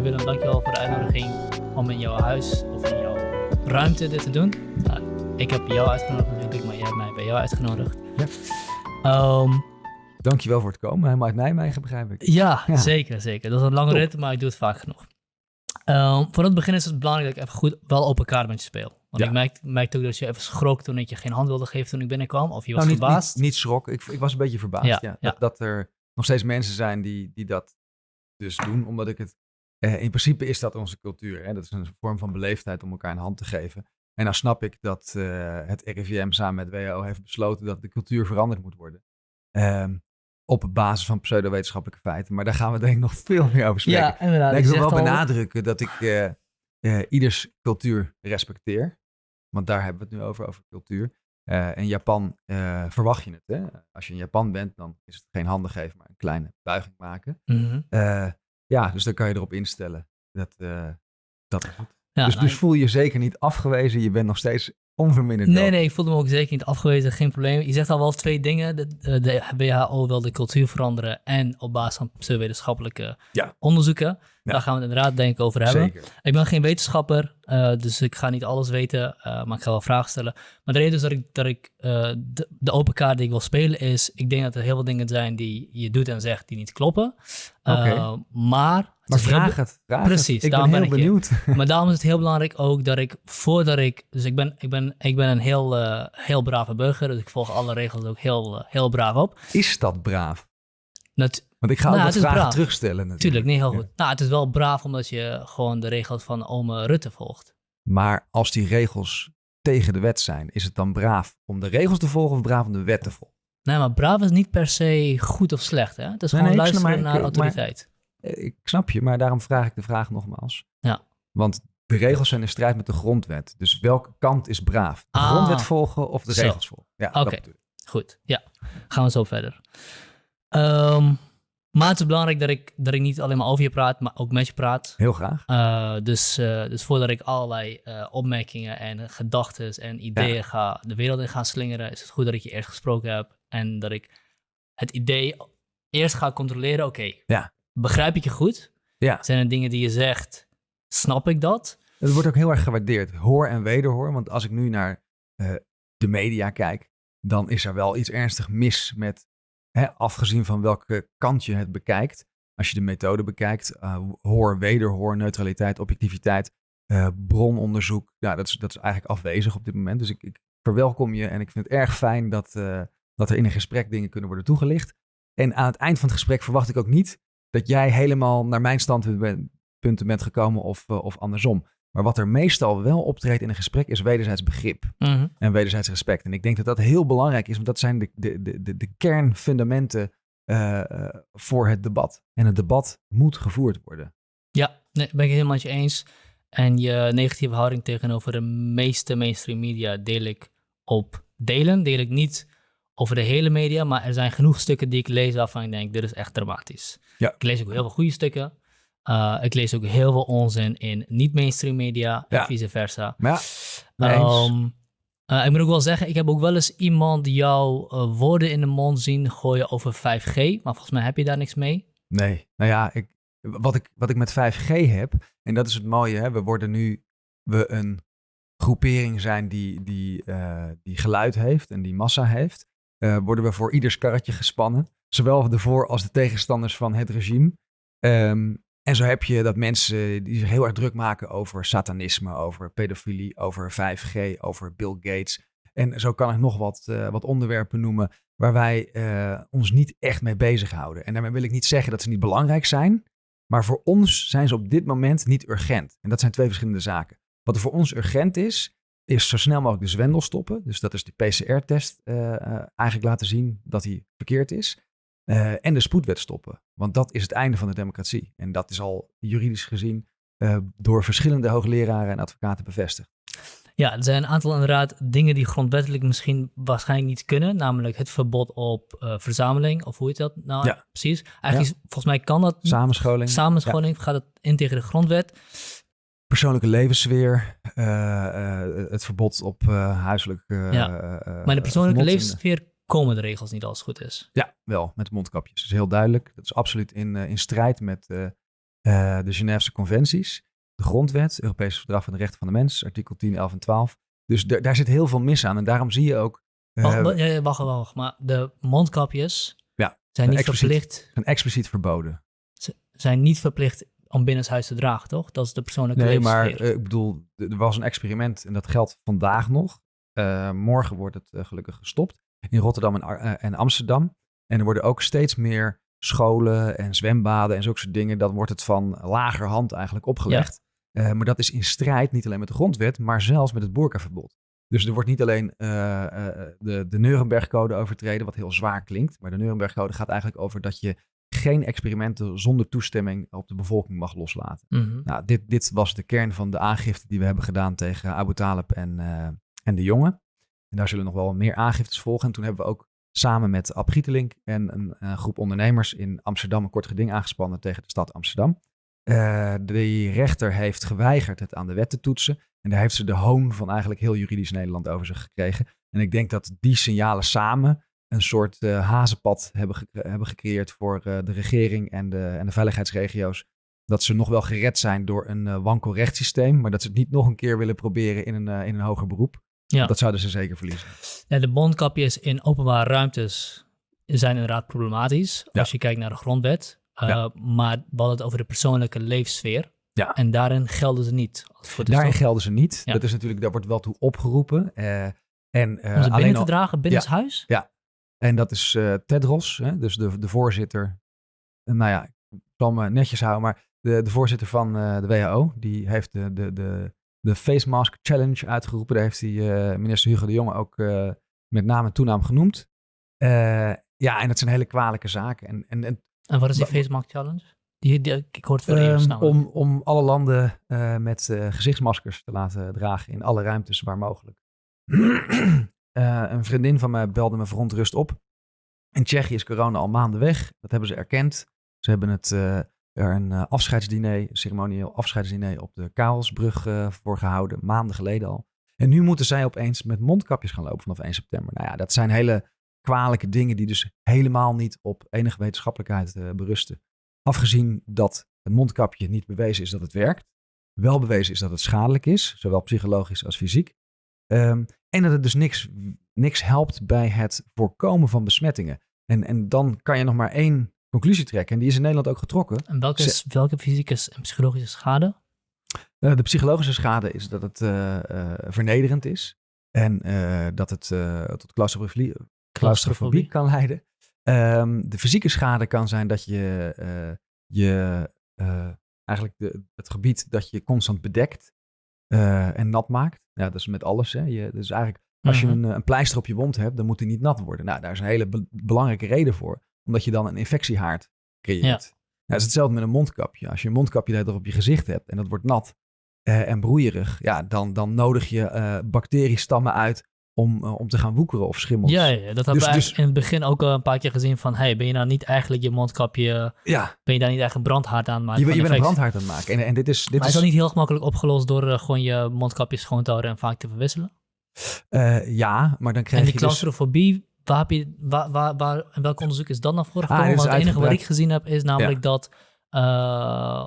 Hey Willem, dankjewel voor de uitnodiging om in jouw huis of in jouw ruimte dit te doen. Nou, ik heb jou uitgenodigd natuurlijk, maar jij hebt mij bij jou uitgenodigd. Ja. Ehm, Dankjewel voor het komen. Helemaal uit Nijmegen, begrijp ik. ja, Ja. zeker, zeker. Dat is een lange rit, maar ik doe het vaak genoeg. Ehm, voor het begin is het belangrijk dat ik even goed wel open kaart met je speel. Want Ja. ik merkte, merkte ook dat je even schrok toen ik je geen hand wilde geven toen ik binnenkwam. Of je was Nou, niet, verbaasd. niet, niet schrok. Ik, ik was een beetje verbaasd. Ja. Dat, dat er nog steeds mensen zijn die, die dat dus doen. Omdat ik het... eh, in principe is dat onze cultuur. Hè? Dat is een vorm van beleefdheid om elkaar een hand te geven. En dan snap ik dat eh, het RIVM samen met WHO heeft besloten dat de cultuur veranderd moet worden. Ehm, op basis van pseudowetenschappelijke feiten. Maar daar gaan we denk ik nog veel meer over spreken. ja, inderdaad. Ik wil wel al- benadrukken dat ik eh, ieders cultuur respecteer. Want daar hebben we het nu over, over cultuur. Eh, in Japan verwacht je het. Hè? Als je in Japan bent, dan is het geen handen geven, maar een kleine buiging maken. Eh, ja, dus dan kan je erop instellen. Dat, eh, dat is het. Ja, dus, nou, dus voel je je zeker niet afgewezen. Je bent nog steeds onverminderd. Nee, nee, ik voelde me ook zeker niet afgewezen, geen probleem. Je zegt al wel twee dingen. De, de, de WHO wil de cultuur veranderen en op basis van pseudowetenschappelijke Ja. onderzoeken. Ja. Daar gaan we het inderdaad denk ik over hebben. Zeker. Ik ben geen wetenschapper, eh, dus ik ga niet alles weten, eh, maar ik ga wel vragen stellen. Maar de reden is dat ik, dat ik eh, de, de open kaart die ik wil spelen is, ik denk dat er heel veel dingen zijn die je doet en zegt die niet kloppen. Oké. maar het vraag het. Vraag Precies, het. Ik ben daarom heel ben ik benieuwd. maar daarom is het heel belangrijk ook dat ik voordat ik. Dus ik ben, ik ben, ik ben een heel, heel brave burger. Dus ik volg alle regels ook heel, heel braaf op. Is dat braaf? Nat, Want ik ga Nou, ook het wat is vragen braaf. terugstellen natuurlijk. tuurlijk, niet heel Ja. goed. Nou, het is wel braaf omdat je gewoon de regels van ome Rutte volgt. Maar als die regels tegen de wet zijn, is het dan braaf om de regels te volgen of braaf om de wet te volgen? Nee, maar braaf is niet per se goed of slecht. Hè? Het is Nee, gewoon nee, luisteren maar- naar ik- maar- autoriteit. Eh, Ik snap je, maar daarom vraag ik de vraag nogmaals. Ja. Want de regels zijn in strijd met de grondwet. Dus welke kant is braaf? De Ah. grondwet volgen of de Zo. regels volgen? Ja, Oké. Goed, ja. Gaan we zo verder. Ehm, maar het is belangrijk dat ik, dat ik niet alleen maar over je praat, maar ook met je praat. Heel graag. Uh, dus, uh, dus voordat ik allerlei uh, opmerkingen en gedachten en ideeën Ja. ga de wereld in ga slingeren, is het goed dat ik je eerst gesproken heb en dat ik het idee eerst ga controleren. Oké, Ja. begrijp ik je goed? Ja. Zijn er dingen die je zegt, snap ik dat? Het wordt ook heel erg gewaardeerd. Hoor en wederhoor. Want als ik nu naar eh, de media kijk, dan is er wel iets ernstig mis met, afgezien van welke kant je het bekijkt. Als je de methode bekijkt, eh, hoor, wederhoor, neutraliteit, objectiviteit, eh, brononderzoek. Ja, dat is, dat is eigenlijk afwezig op dit moment. Dus ik, ik verwelkom je en ik vind het erg fijn dat, eh, dat er in een gesprek dingen kunnen worden toegelicht. En aan het eind van het gesprek verwacht ik ook niet dat jij helemaal naar mijn standpunten bent gekomen of, of andersom. Maar wat er meestal wel optreedt in een gesprek is wederzijds begrip mm -hmm. en wederzijds respect. En ik denk dat dat heel belangrijk is, want dat zijn de, de, de, de, de kernfundamenten uh, voor het debat. En het debat moet gevoerd worden. Ja, nee, ben ik het helemaal met je eens. En je negatieve houding tegenover de meeste mainstream media deel ik op delen. Deel ik niet over de hele media, maar er zijn genoeg stukken die ik lees waarvan ik denk, dit is echt dramatisch. Ja. Ik lees ook heel veel goede stukken. Uh, ik lees ook heel veel onzin in niet-mainstream media en vice versa. Ja, Um, uh, ik moet ook wel zeggen, ik heb ook wel eens iemand jouw uh, woorden in de mond zien gooien over 5G, maar volgens mij heb je daar niks mee. Nee, nou ja, ik, wat, ik, wat ik met 5G heb, en dat is het mooie, hè, we worden nu we een groepering zijn die, die, die geluid heeft en die massa heeft, worden we voor ieders karretje gespannen. Zowel de voor- als de tegenstanders van het regime. Um, en zo heb je dat mensen die zich heel erg druk maken over satanisme, over pedofilie, over 5G, over Bill Gates. En zo kan ik nog wat, uh, wat onderwerpen noemen waar wij uh, ons niet echt mee bezighouden. En daarmee wil ik niet zeggen dat ze niet belangrijk zijn, maar voor ons zijn ze op dit moment niet urgent. En dat zijn twee verschillende zaken. Wat er voor ons urgent is, is zo snel mogelijk de zwendel stoppen. Dus dat is de PCR-test uh, eigenlijk laten zien dat die verkeerd is. Uh, en de spoedwet stoppen. Want dat is het einde van de democratie. En dat is al juridisch gezien uh, door verschillende hoogleraren en advocaten bevestigd. Ja, er zijn een aantal inderdaad dingen die grondwettelijk misschien waarschijnlijk niet kunnen. Namelijk het verbod op uh, verzameling, of hoe heet dat nou ja. precies? Eigenlijk ja. is, volgens mij kan dat... Samenscholing. Samenscholing, ja. gaat het in tegen de grondwet. Persoonlijke levenssfeer, het verbod op huiselijk... ja. maar de persoonlijke levenssfeer komen de regels niet als het goed is. Ja, wel, met mondkapjes. Dat is heel duidelijk. Dat is absoluut in, uh, in strijd met, uh, eh, de Geneefse conventies, de grondwet, Europees Verdrag van de Rechten van de Mens, artikel 10, 11 en 12. Dus daar zit heel veel mis aan. En daarom zie je ook eh, Wacht, wa- ja, ja, wacht, wacht, maar de mondkapjes Ja, zijn niet verplicht, een expliciet verboden. zijn niet verplicht om binnenshuis te dragen, toch? Dat is de persoonlijke Nee, maar eh, ik bedoel, er was een experiment en dat geldt vandaag nog. Eh, morgen wordt het eh, gelukkig gestopt in Rotterdam en, eh, en Amsterdam. En er worden ook steeds meer scholen en zwembaden en zulke soort dingen. Dan wordt het van lager hand eigenlijk opgelegd. Eh, maar dat is in strijd niet alleen met de grondwet, maar zelfs met het boerkaverbod. Dus er wordt niet alleen eh, de, de Nuremberg-code overtreden, wat heel zwaar klinkt. Maar de Nuremberg-code gaat eigenlijk over dat je geen experimenten zonder toestemming op de bevolking mag loslaten. Mhm. Nou, dit, dit was de kern van de aangifte die we hebben gedaan tegen Abu Talib en, en de jongen. En daar zullen nog wel meer aangiftes volgen. En toen hebben we ook samen met Ab Gietelink en een, groep ondernemers in Amsterdam een kort geding aangespannen tegen de stad Amsterdam. Eh de rechter heeft geweigerd het aan de wet te toetsen. En daar heeft ze de hoon van eigenlijk heel juridisch Nederland over zich gekregen. En ik denk dat die signalen samen een soort eh, hazenpad hebben, hebben gecreëerd voor eh, de regering en de, en de veiligheidsregio's dat ze nog wel gered zijn door een wankel rechtssysteem, maar dat ze het niet nog een keer willen proberen in een, in een hoger beroep. Ja. Dat zouden ze zeker verliezen. Ja, de mondkapjes in openbare ruimtes zijn inderdaad problematisch. Ja. Als je kijkt naar de grondwet. Uh, Ja. Maar we hadden het over de persoonlijke leefsfeer. Ja. En daarin gelden ze niet. Daarin gelden ze niet. Ja. Dat is natuurlijk, daar wordt wel toe opgeroepen. eh, en, eh, Om ze alleen binnen te dragen, binnen het huis? en dat is eh, Tedros, hè, dus de, de voorzitter. Eh, nou ja, ik zal me netjes houden, maar de, de voorzitter van eh, de WHO, die heeft de, de, de, de Face Mask Challenge uitgeroepen. Daar heeft hij eh, minister Hugo de Jonge ook eh, met naam en toenaam genoemd. Eh, ja, en dat zijn hele kwalijke zaken. En, en, en En wat is die Face Mask Challenge? Die, die- ik hoor het voor namelijk. om, om alle landen met gezichtsmaskers te laten dragen in alle ruimtes waar mogelijk. Een vriendin van mij belde me verontrust op. In Tsjechië is corona al maanden weg. Dat hebben ze erkend. Ze hebben het, er een eh, afscheidsdiner, ceremonieel afscheidsdiner op de Karelsbrug eh, voor gehouden. Maanden geleden al. En nu moeten zij opeens met mondkapjes gaan lopen vanaf 1 september. Nou ja, dat zijn hele kwalijke dingen die dus helemaal niet op enige wetenschappelijkheid eh, berusten. Afgezien dat het mondkapje niet bewezen is dat het werkt. Wel bewezen is dat het schadelijk is, zowel psychologisch als fysiek. Ehm, en dat het dus niks, niks helpt bij het voorkomen van besmettingen. En, en dan kan je nog maar één conclusie trekken. En die is in Nederland ook getrokken. En welke, is, welke fysieke en psychologische schade? Eh, de psychologische schade is dat het eh, eh, vernederend is. En dat het tot claustrofobie, claustrofobie kan leiden. Ehm, de fysieke schade kan zijn dat je, je eigenlijk de, het gebied dat je constant bedekt en nat maakt. Ja, dat is met alles. Hè. Je, dus eigenlijk als je Mhm. een, een pleister op je wond hebt, dan moet die niet nat worden. Nou, daar is een hele be- belangrijke reden voor. Omdat je dan een infectiehaard creëert. Ja. Nou, het is hetzelfde met een mondkapje. Als je een mondkapje dag op je gezicht hebt en dat wordt nat eh, en broeierig, ja, dan, dan nodig je eh, bacteriestammen uit om, eh, om te gaan woekeren of schimmels. Ja, ja, dat hebben Dus- we eigenlijk dus- in het begin ook al een paar keer gezien van... Hey, ben je nou niet eigenlijk je mondkapje... ja Ben je daar niet een brandhaard aan maken je, bent- je van bent een brandhaard aan het maken. En, en dit is, dit Maar is dat niet heel gemakkelijk opgelost door gewoon je mondkapje schoon te houden en vaak te verwisselen? ja, maar dan krijg En die je dus... claustrofobie, waar heb je, waar, waar, waar, in welk onderzoek is dat naar voren Ah, gekomen? Want het enige wat ik gezien heb is namelijk dat, uh,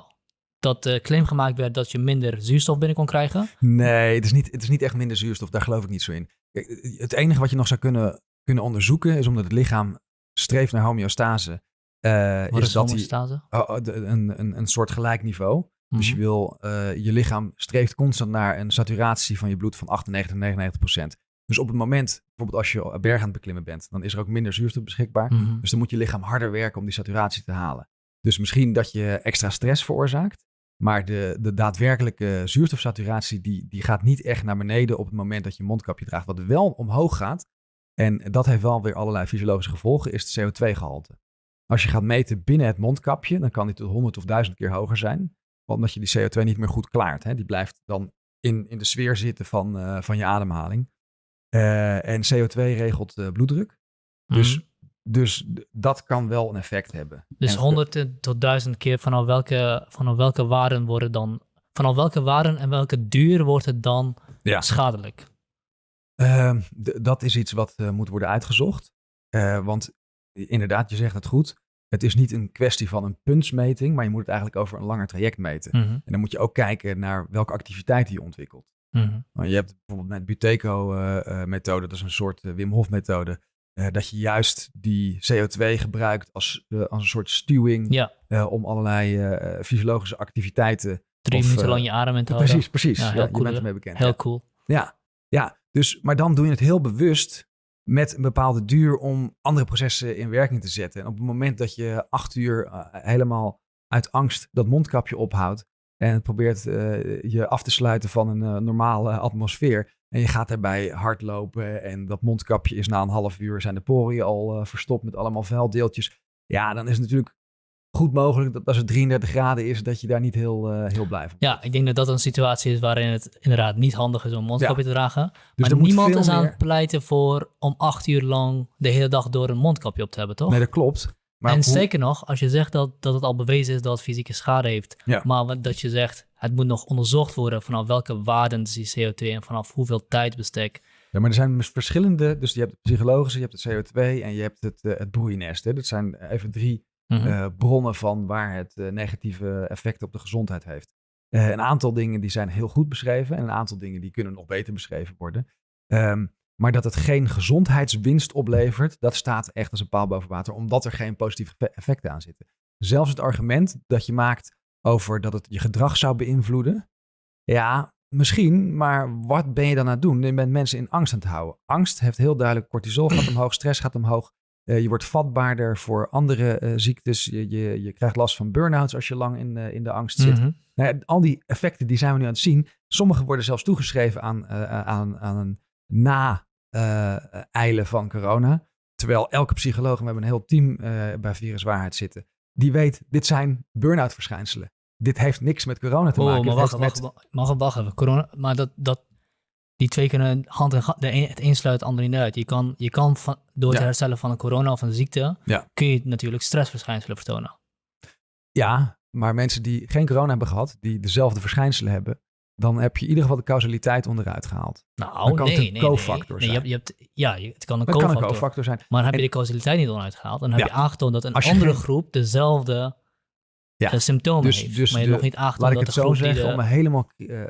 dat de claim gemaakt werd dat je minder zuurstof binnen kon krijgen. Nee, het is, niet, het is niet echt minder zuurstof. Daar geloof ik niet zo in. Kijk, Het enige wat je nog zou kunnen, kunnen onderzoeken is omdat het lichaam streeft naar homeostase. eh, Wat is is dat die, homostase? oh, oh, een, een, een soort gelijk niveau. Dus je Mhm. wil, eh, je lichaam streeft constant naar een saturatie van je bloed van 98, 99 procent. Dus op het moment, bijvoorbeeld als je berg aan het beklimmen bent, dan is er ook minder zuurstof beschikbaar. Mhm. Dus dan moet je lichaam harder werken om die saturatie te halen. Dus misschien dat je extra stress veroorzaakt. Maar de, de daadwerkelijke zuurstofsaturatie die, die gaat niet echt naar beneden op het moment dat je mondkapje draagt. Wat wel omhoog gaat, en dat heeft wel weer allerlei fysiologische gevolgen, is het CO2-gehalte. Als je gaat meten binnen het mondkapje, dan kan die tot 100 of 1000 keer hoger zijn. Omdat je die CO2 niet meer goed klaart. Hè? Die blijft dan in, in de sfeer zitten van, eh, van je ademhaling. Eh, en CO2 regelt bloeddruk. Dus, Mhm. dus dat kan wel een effect hebben. Dus 100 tot 1000 keer vanaf welke, vanaf welke waarden worden dan... Vanaf welke waarden en welke duur wordt het dan Ja. schadelijk? Ehm, dat is iets wat eh, moet worden uitgezocht. Eh, want inderdaad, je zegt het goed. het is niet een kwestie van een puntsmeting, maar je moet het eigenlijk over een langer traject meten. Mhm, En dan moet je ook kijken naar welke activiteiten je ontwikkelt. Mhm. Je hebt bijvoorbeeld met Buteco-methode, dat is een soort eh, Wim Hof-methode, eh, dat je juist die CO2 gebruikt als, eh, als een soort stuwing Ja, eh, om allerlei eh, fysiologische activiteiten. drie Of, minuten eh, lang je adem in te houden. Precies, precies. Ja, Ja, heel je cool, bent hè? ermee bekend. Heel ja. cool. Ja, ja. Dus, maar dan doe je het heel bewust met een bepaalde duur om andere processen in werking te zetten. En op het moment dat je acht uur eh, helemaal uit angst dat mondkapje ophoudt en het probeert eh, je af te sluiten van een eh, normale atmosfeer en je gaat daarbij hardlopen en dat mondkapje is na een half uur zijn de poriën al eh, verstopt met allemaal vuildeeltjes. Ja, dan is het natuurlijk goed mogelijk dat als het 33 graden is, dat je daar niet heel, heel blij van Ja, ik denk dat dat een situatie is waarin het inderdaad niet handig is om een mondkapje te dragen. Dus maar niemand is aan het pleiten voor om acht uur lang de hele dag door een mondkapje op te hebben, toch? Nee, dat klopt. Maar en hoe- zeker nog, als je zegt dat, dat het al bewezen is dat het fysieke schade heeft, Ja. maar dat je zegt het moet nog onderzocht worden vanaf welke waarden is die CO2 en vanaf hoeveel tijdbestek. Ja, maar er zijn dus verschillende. Dus je hebt het psychologische, je hebt het CO2 en je hebt het, eh, het broeinest. Hè. Dat zijn even drie Mhm. eh, bronnen van waar het eh, negatieve effect op de gezondheid heeft. Een aantal dingen die zijn heel goed beschreven en een aantal dingen die kunnen nog beter beschreven worden. Ehm, maar dat het geen gezondheidswinst oplevert, dat staat echt als een paal boven water, omdat er geen positieve effe- effecten aan zitten. Zelfs het argument dat je maakt over dat het je gedrag zou beïnvloeden. Ja, misschien, maar wat ben je dan aan het doen? Je bent mensen in angst aan het houden. Angst heeft heel duidelijk cortisol gaat omhoog, stress gaat omhoog. Eh, je wordt vatbaarder voor andere eh, ziektes. Je, je, je krijgt last van burn-outs als je lang in, eh, in de angst zit. Mhm. Nou al die effecten die zijn we nu aan het zien. Sommige worden zelfs toegeschreven aan, aan, aan een na-eilen van corona. Terwijl elke psycholoog, en we hebben een heel team eh, bij Viruswaarheid zitten, die weet, dit zijn burn-out verschijnselen. Dit heeft niks met corona te Oh, maken. maar Het wacht, wacht, wacht, wacht, wacht even. Corona, maar dat, dat, die twee kunnen hand in hand, de een, het een sluit het ander niet uit. Je kan, je kan van, door Ja. herstellen van een corona of een ziekte, Ja. kun je natuurlijk stressverschijnselen vertonen. Ja, maar mensen die geen corona hebben gehad, die dezelfde verschijnselen hebben, dan heb je in ieder geval de causaliteit onderuit gehaald. Nou, Dan kan nee, het een nee. cofactor nee. je zijn. hebt, je hebt, ja, het kan een cofactor. cofactor zijn. Maar dan heb je de causaliteit niet onderuit gehaald. Dan heb Ja. je aangetoond dat een andere geen- groep dezelfde Ja. eh, symptomen Dus- heeft. dus maar je de- hebt nog niet aangetoond Laat ik dat het de zo groep zeggen, de- om me helemaal eh,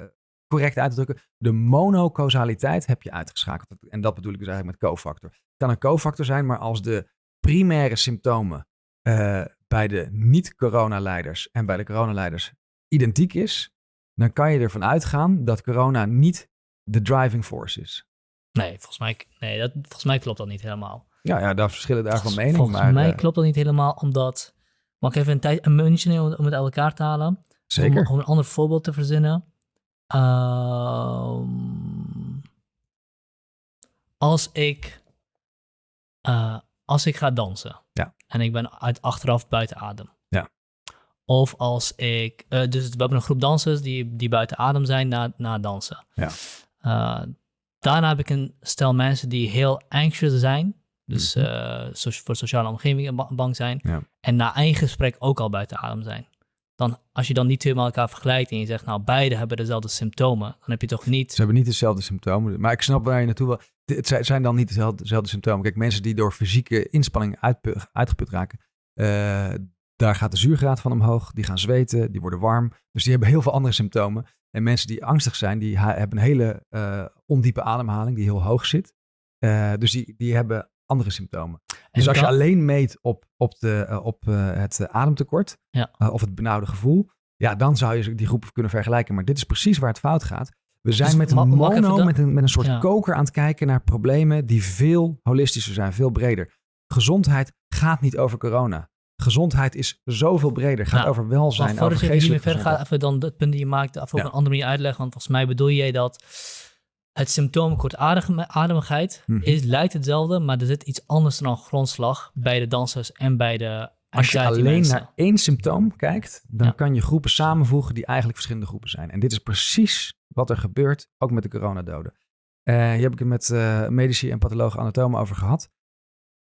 correct uit te drukken. De monocausaliteit heb je uitgeschakeld. En dat bedoel ik dus eigenlijk met cofactor. Het kan een cofactor zijn, maar als de primaire symptomen eh, bij de niet-coronaleiders en bij de coronaleiders identiek is, dan kan je ervan uitgaan dat corona niet de driving force is. Nee, volgens mij, nee dat, volgens mij klopt dat niet helemaal. Ja, ja daar verschillen daar van mening. Volgens maar, mij eh, klopt dat niet helemaal, omdat... Mag ik even een, tijd, een muntje nemen om, het uit elkaar te halen? Zeker. Om, om een ander voorbeeld te verzinnen. Ehm, als ik... eh, als ik ga dansen. Ja. En ik ben uit achteraf buiten adem. Of als ik... eh, dus we hebben een groep dansers die, die buiten adem zijn na, na dansen. Ja. Eh, daarna heb ik een stel mensen die heel anxious zijn. Dus Mhm. eh, so- voor sociale omgevingen ba- bang zijn. Ja. En na één gesprek ook al buiten adem zijn. Dan, als je dan niet twee met elkaar vergelijkt en je zegt, nou, beide hebben dezelfde symptomen, dan heb je toch niet. Ze hebben niet dezelfde symptomen. Maar ik snap waar je naartoe wil. Het zijn- dan niet dezelfde, dezelfde symptomen. Kijk, mensen die door fysieke inspanning uitgeput raken, daar gaat de zuurgraad van omhoog. Die gaan zweten, die worden warm. Dus die hebben heel veel andere symptomen. En mensen die angstig zijn, die hebben een hele eh, ondiepe ademhaling die heel hoog zit. Eh, dus die, die hebben andere symptomen. Dus als je alleen meet op, op, de, eh, op het ademtekort Ja. of het benauwde gevoel, ja, dan zou je die groepen kunnen vergelijken. Maar dit is precies waar het fout gaat. We zijn Dus met een mono, dan- met een, met een soort Ja. koker aan het kijken naar problemen die veel holistischer zijn, veel breder. Gezondheid gaat niet over corona. Gezondheid is zoveel breder. Gaat Nou, over welzijn, over voordat je geestelijke verder gaat, even dan het punt die je maakt, even op Ja. een andere manier uitleggen. Want volgens mij bedoel jij dat het symptoom kortademigheid Mhm. is, lijkt hetzelfde, maar er zit iets anders dan grondslag bij de dansers en bij de Als je alleen mensen. naar één symptoom kijkt, dan Ja. kan je groepen samenvoegen die eigenlijk verschillende groepen zijn. En dit is precies wat er gebeurt, ook met de coronadoden. Eh hier heb ik het met eh, medici en pathologen anatomen over gehad.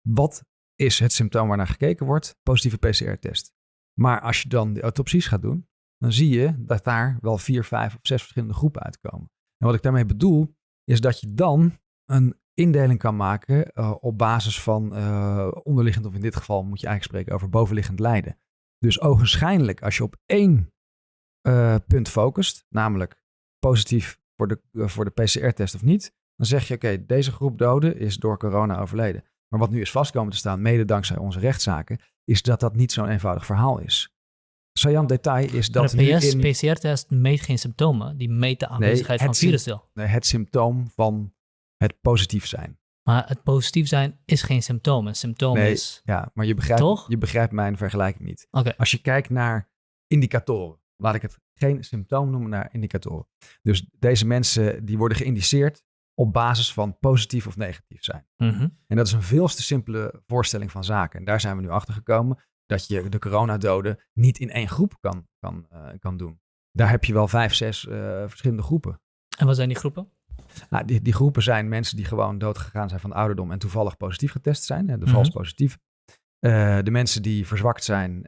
Wat is het symptoom waarnaar gekeken wordt? Positieve PCR-test. Maar als je dan de autopsies gaat doen, dan zie je dat daar wel vier, vijf of zes verschillende groepen uitkomen. En wat ik daarmee bedoel, is dat je dan een indeling kan maken eh, op basis van eh, onderliggend, of in dit geval moet je eigenlijk spreken over bovenliggend lijden. Dus ogenschijnlijk, als je op één eh, punt focust, namelijk positief voor de, voor de PCR-test of niet, dan zeg je: oké, deze groep doden is door corona overleden. Maar wat nu is vastkomen te staan, mede dankzij onze rechtszaken, is dat dat niet zo'n eenvoudig verhaal is. Sajan detail is dat. Maar de in- PCR-test meet geen symptomen. Die meet de aanwezigheid het van sym- virusdeel. Nee, het symptoom van het positief zijn. Maar het positief zijn is geen symptoom. Een symptoom Nee. is... Ja, maar je begrijpt, Toch? je begrijpt mijn vergelijking niet. Als je kijkt naar indicatoren, laat ik het geen symptoom noemen, naar indicatoren. Dus deze mensen die worden geïndiceerd op basis van positief of negatief zijn. Mhm. En dat is een veel te simpele voorstelling van zaken. En daar zijn we nu achter gekomen dat je de coronadoden niet in één groep kan, kan, eh, kan doen. Daar heb je wel vijf, zes eh, verschillende groepen. En wat zijn die groepen? Nou, die, die groepen zijn mensen die gewoon doodgegaan zijn van ouderdom en toevallig positief getest zijn, hè, de Mhm. vals positief. Eh, de mensen die verzwakt zijn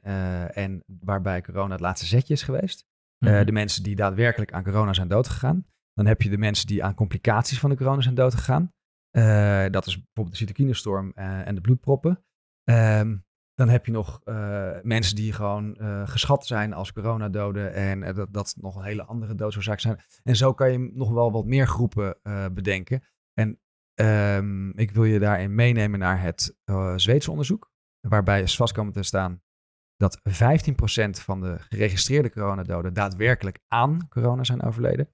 en waarbij corona het laatste zetje is geweest. Mhm. de mensen die daadwerkelijk aan corona zijn doodgegaan. Dan heb je de mensen die aan complicaties van de corona zijn doodgegaan. Eh, dat is bijvoorbeeld de cytokinestorm eh, en de bloedproppen. Ehm, dan heb je nog eh, mensen die gewoon geschat zijn als coronadoden. En dat, dat nog een hele andere doodsoorzaak zijn. En zo kan je nog wel wat meer groepen bedenken. En ehm, ik wil je daarin meenemen naar het Zweedse onderzoek. Waarbij is vast komen te staan dat 15% van de geregistreerde coronadoden daadwerkelijk aan corona zijn overleden.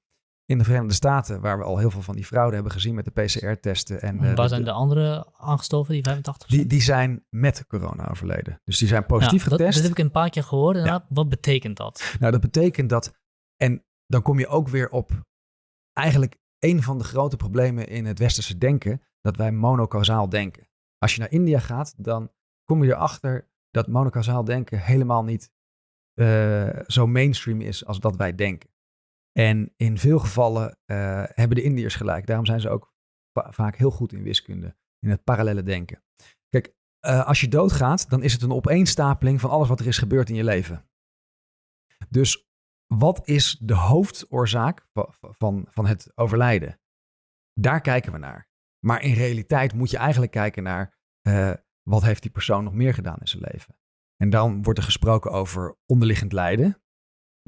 In de Verenigde Staten, waar we al heel veel van die fraude hebben gezien met de PCR-testen. En eh, Waar de- zijn de andere aangestoven, die 85? die, die zijn met corona overleden. Dus die zijn positief Ja, dat, getest. dat heb ik een paar keer gehoord. Wat betekent dat? Nou, dat betekent dat. En dan kom je ook weer op eigenlijk een van de grote problemen in het westerse denken: dat wij monocausaal denken. Als je naar India gaat, dan kom je erachter dat monocausaal denken helemaal niet eh, zo mainstream is als dat wij denken. En in veel gevallen eh, hebben de Indiërs gelijk. Daarom zijn ze ook va- vaak heel goed in wiskunde, in het parallele denken. Kijk, eh, als je doodgaat, dan is het een opeenstapeling van alles wat er is gebeurd in je leven. Dus wat is de hoofdoorzaak va- va- van, van het overlijden? Daar kijken we naar. Maar in realiteit moet je eigenlijk kijken naar eh, wat heeft die persoon nog meer gedaan in zijn leven. En dan wordt er gesproken over onderliggend lijden.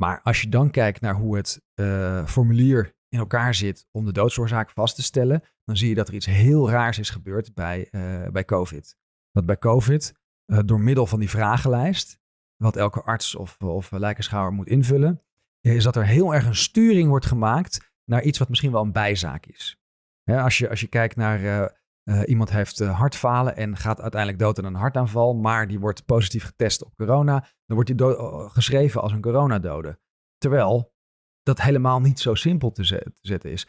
Maar als je dan kijkt naar hoe het eh, formulier in elkaar zit om de doodsoorzaak vast te stellen, dan zie je dat er iets heel raars is gebeurd bij, eh, bij COVID. Dat bij COVID, eh, door middel van die vragenlijst, wat elke arts of, of lijkenschouwer moet invullen, is dat er heel erg een sturing wordt gemaakt naar iets wat misschien wel een bijzaak is. Als, je, als je kijkt naar eh, iemand heeft eh, hartfalen en gaat uiteindelijk dood aan een hartaanval, maar die wordt positief getest op corona, dan wordt do- eh, geschreven als een coronadode. Terwijl dat helemaal niet zo simpel te, te zetten is.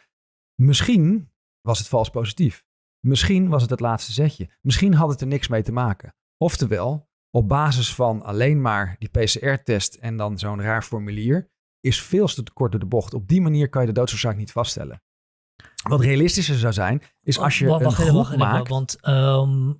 Misschien was het vals positief. Misschien was het het laatste zetje. Misschien had het er niks mee te maken. Oftewel, op basis van alleen maar die PCR-test en dan zo'n raar formulier, is veel te kort door de bocht. Op die manier kan je de doodsoorzaak niet vaststellen. Wat realistischer zou zijn, is als je Wacht, een groep maakt. Want ehm,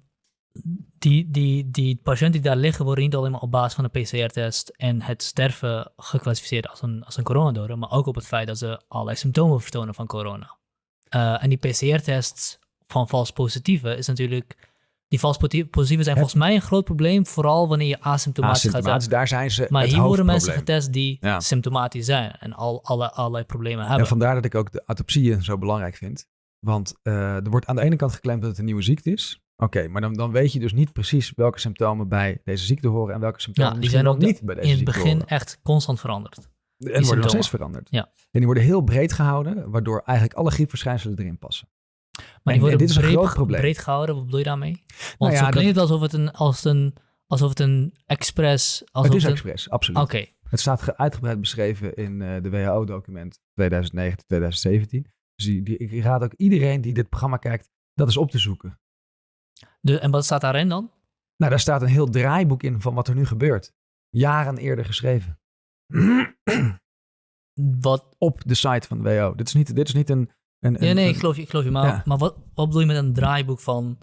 die, die, die patiënten die daar liggen worden niet alleen maar op basis van de PCR-test en het sterven geclassificeerd als een, als een coronadode, maar ook op het feit dat ze allerlei symptomen vertonen van corona. Eh, en die PCR-tests van vals positieve is natuurlijk... Die vals positieve positieve zijn volgens mij een groot probleem, vooral wanneer je asymptomatisch gaat Asymptomatisch, zijn. daar zijn ze Maar het hier worden mensen hoofdprobleem. getest die Ja. symptomatisch zijn en al, alle, allerlei problemen hebben. En vandaar dat ik ook de autopsieën zo belangrijk vind. Want eh, er wordt aan de ene kant geclaimd dat het een nieuwe ziekte is. Oké, maar dan, dan weet je dus niet precies welke symptomen bij deze ziekte horen en welke symptomen Ja, die misschien zijn ook niet bij deze in het ziekte begin horen. echt constant veranderd. En worden nog symptomen. steeds veranderd. Ja. En die worden heel breed gehouden, waardoor eigenlijk alle griepverschijnselen erin passen. Maar die en worden dit is een breed, groot probleem. breed gehouden, wat bedoel je daarmee? Want Nou ja, zo dat- klinkt het alsof het een, als een, alsof het een expres... Alsof het is een- expres, absoluut. Oké, Het staat ge- uitgebreid beschreven in eh, de WHO-document 2009-2017. Dus die, die, ik raad ook iedereen die dit programma kijkt, dat is op te zoeken. de, en wat staat daarin dan? Nou, daar staat een heel draaiboek in van wat er nu gebeurt. Jaren eerder geschreven. Wat, Op de site van de WHO. Dit is niet, dit is niet een... ja, nee, ik geloof je, ik geloof je maar, Ja. maar wat, wat bedoel je met een draaiboek van...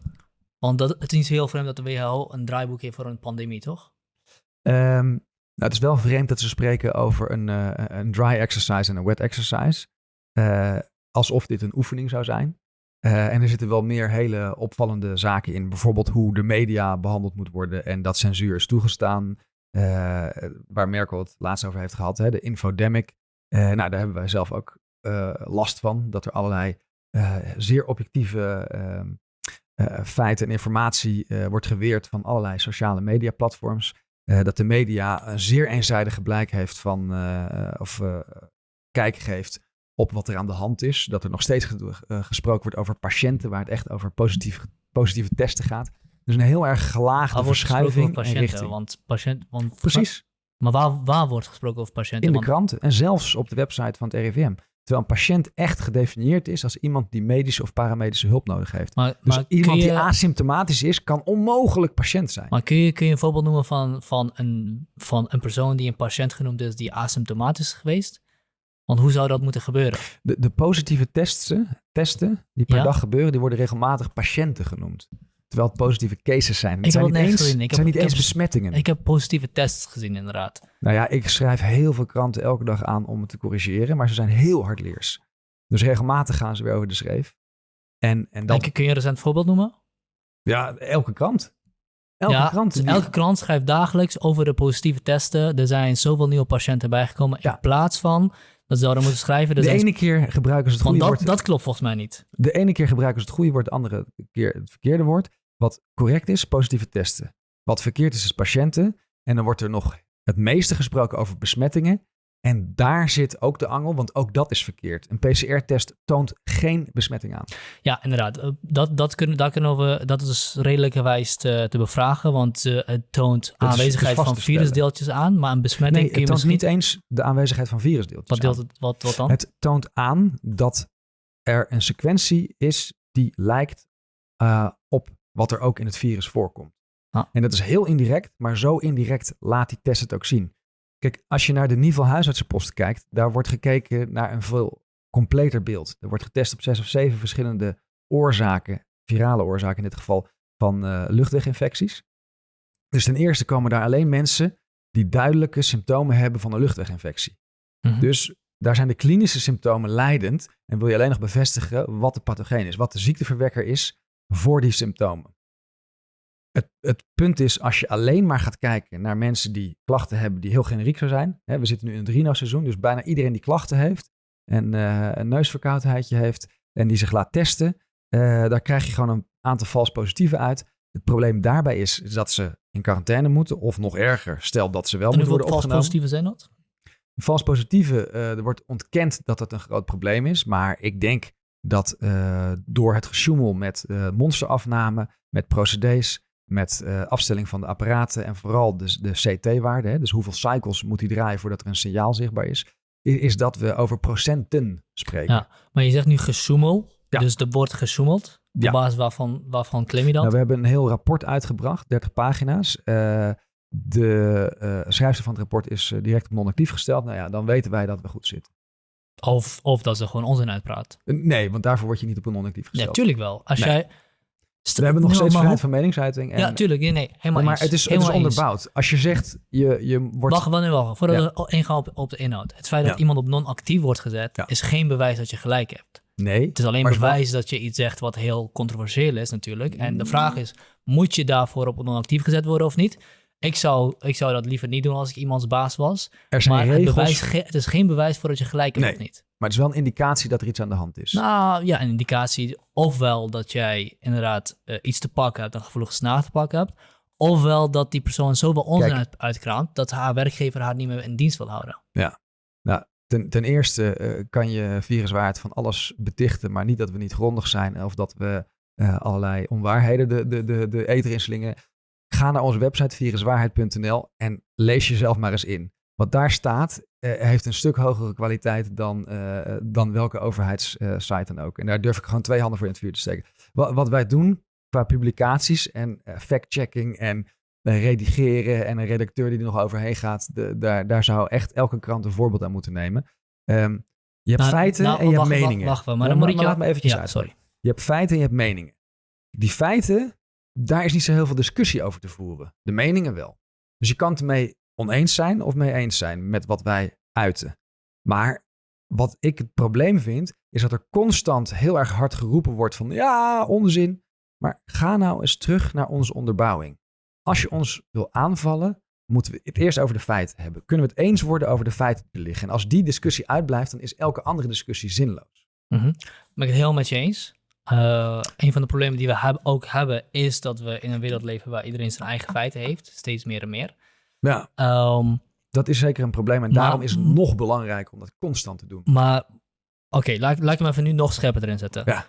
Want dat, het is niet zo heel vreemd dat de WHO een draaiboek heeft voor een pandemie, toch? Ehm, nou, het is wel vreemd dat ze spreken over een, eh, een dry exercise en een wet exercise. Eh, alsof dit een oefening zou zijn. Eh, en er zitten wel meer hele opvallende zaken in. Bijvoorbeeld hoe de media behandeld moet worden en dat censuur is toegestaan. Waar Merkel het laatst over heeft gehad, hè, de infodemic. Nou, daar hebben wij zelf ook last van. Dat er allerlei zeer objectieve ehm, feiten en informatie wordt geweerd van allerlei sociale media platforms. dat de media een zeer eenzijdige blijk heeft van, of kijk geeft op wat er aan de hand is. Dat er nog steeds gesproken wordt over patiënten, waar het echt over positieve, positieve testen gaat. Dus een heel erg gelaagde verschuiving patiënten, richting. Want patiënt, want Precies. Maar waar, waar wordt gesproken over patiënten? In de kranten en zelfs op de website van het RIVM. Terwijl een patiënt echt gedefinieerd is als iemand die medische of paramedische hulp nodig heeft. Maar, dus maar iemand je, die asymptomatisch is, kan onmogelijk patiënt zijn. Maar kun je, kun je een voorbeeld noemen van, van, een, van een persoon die een patiënt genoemd is die asymptomatisch is geweest? Want hoe zou dat moeten gebeuren? De, de positieve testen, testen die per dag gebeuren, die worden regelmatig patiënten genoemd. Terwijl het positieve cases zijn. Het ik zijn heb niet eens, gezien. Ik zijn niet eens besmettingen. Ik heb positieve tests gezien, inderdaad. Nou ja, ik schrijf heel veel kranten elke dag aan om het te corrigeren, maar ze zijn heel hardleers. Dus regelmatig gaan ze weer over de schreef. En, en dan... Kun je een recent voorbeeld noemen? Ja, elke krant. Elke, ja, krant, dus elke krant schrijft dagelijks over de positieve testen. Er zijn zoveel nieuwe patiënten bijgekomen. Ja. In plaats van dat zouden moeten schrijven. de ene keer gebruiken ze het goede dat, woord. Dat klopt volgens mij niet. De ene keer gebruiken ze het goede woord, de andere keer het verkeerde woord. Wat correct is, positieve testen. Wat verkeerd is, is patiënten. En dan wordt er nog het meeste gesproken over besmettingen. En daar zit ook de angel, want ook dat is verkeerd. Een PCR-test toont geen besmetting aan. Ja, inderdaad. Eh, dat, dat, kunnen, daar kunnen we, dat is redelijkerwijs te, te bevragen, want uh, het toont dat aanwezigheid van virusdeeltjes aan, maar een besmetting nee, het toont niet eens de aanwezigheid van virusdeeltjes wat, deelt het, wat, wat dan? Het toont aan dat er een sequentie is die lijkt uh, op wat er ook in het virus voorkomt. Ah. En dat is heel indirect, maar zo indirect laat die test het ook zien. Kijk, als je naar de niveau huisartsenpost kijkt, daar wordt gekeken naar een veel completer beeld. Er wordt getest op zes of zeven verschillende oorzaken, virale oorzaken in dit geval, van uh, luchtweginfecties. Dus ten eerste komen daar alleen mensen die duidelijke symptomen hebben van een luchtweginfectie. Mhm. Dus daar zijn de klinische symptomen leidend en wil je alleen nog bevestigen wat de pathogeen is, wat de ziekteverwekker is voor die symptomen. Het, het, punt is, als je alleen maar gaat kijken naar mensen die klachten hebben die heel generiek zou zijn. Hè, we zitten nu in het rino-seizoen, dus bijna iedereen die klachten heeft en uh, een neusverkoudheidje heeft en die zich laat testen, uh, daar krijg je gewoon een aantal vals positieven uit. Het probleem daarbij is, is, dat ze in quarantaine moeten, of nog erger, stel dat ze wel moeten worden opgenomen. vals positieven zijn dat? Vals positieve, uh, er wordt ontkend dat het een groot probleem is, maar ik denk dat door het gesjoemel met monsterafname, met procedés, met uh, afstelling van de apparaten en vooral de, de CT-waarde, dus hoeveel cycles moet hij draaien voordat er een signaal zichtbaar is, is dat we over procenten spreken. Ja, maar je zegt nu gesjoemel, ja. dus er wordt gesjoemeld. Op ja. basis waarvan, waarvan claim je dat? Nou, we hebben een heel rapport uitgebracht, 30 pagina's. De schrijfster van het rapport is direct op non-actief gesteld. Nou ja, dan weten wij dat we goed zitten. Of, of dat ze gewoon onzin uitpraat. Nee, want daarvoor word je niet op een non-actief gesteld. Ja, tuurlijk wel. Als nee. jij we hebben nog steeds vrijheid van meningsuiting. En, ja, tuurlijk. Nee, nee helemaal Maar het is, het is onderbouwd. Als je zegt, je, je wordt... Wacht, wacht, wacht. Voordat ja. we ingaan op, op de inhoud. Het feit dat iemand op non-actief wordt gezet, is geen bewijs dat je gelijk hebt. Nee. Het is alleen bewijs dat je iets zegt wat heel controversieel is natuurlijk. En de vraag is, moet je daarvoor op non-actief gezet worden of niet? Ik zou, ik zou dat liever niet doen als ik iemands baas was. Er zijn maar regels... het, bewijs, het is geen bewijs voor dat je gelijk hebt nee. of niet. Maar het is wel een indicatie dat er iets aan de hand is. Nou ja, een indicatie ofwel dat jij inderdaad uh, iets te pakken hebt, een gevoelige snaar te pakken hebt. Ofwel dat die persoon zoveel onzin uit, uitkraamt dat haar werkgever haar niet meer in dienst wil houden. Ja, nou ten, ten eerste uh, kan je viruswaard van alles betichten, maar niet dat we niet grondig zijn of dat we uh, allerlei onwaarheden de, de, de, de eter inslingen. Ga naar onze website viruswaarheid.nl en lees jezelf maar eens in. Wat daar staat, uh, heeft een stuk hogere kwaliteit dan, uh, dan welke overheidssite dan ook. En daar durf ik gewoon twee handen voor in het vuur te steken. Wat, wat wij doen qua publicaties en fact-checking en redigeren en een redacteur die er nog overheen gaat, de, daar, daar zou echt elke krant een voorbeeld aan moeten nemen. Um, je hebt nou, feiten nou, en je wacht, hebt meningen. Wacht, wacht, maar dan moet ik je... laat me eventjes ja, uit. Sorry. Je hebt feiten en je hebt meningen. Die feiten, daar is niet zo heel veel discussie over te voeren. De meningen wel. Dus je kan het ermee oneens zijn of mee eens zijn met wat wij uiten. Maar wat ik het probleem vind, is dat er constant heel erg hard geroepen wordt van ja, onzin. Maar ga nou eens terug naar onze onderbouwing. Als je ons wil aanvallen, moeten we het eerst over de feiten hebben. Kunnen we het eens worden over de feiten die liggen? En als die discussie uitblijft, dan is elke andere discussie zinloos. Mhm. Ben ik het helemaal met je eens. Uh, een van de problemen die we ook hebben, is dat we in een wereld leven waar iedereen zijn eigen feiten heeft. Steeds meer en meer. Ja. Ehm, dat is zeker een probleem. En daarom is het nog belangrijker om dat constant te doen. Maar, oké, laat, laat ik hem even nu nog scherper erin zetten. Ja.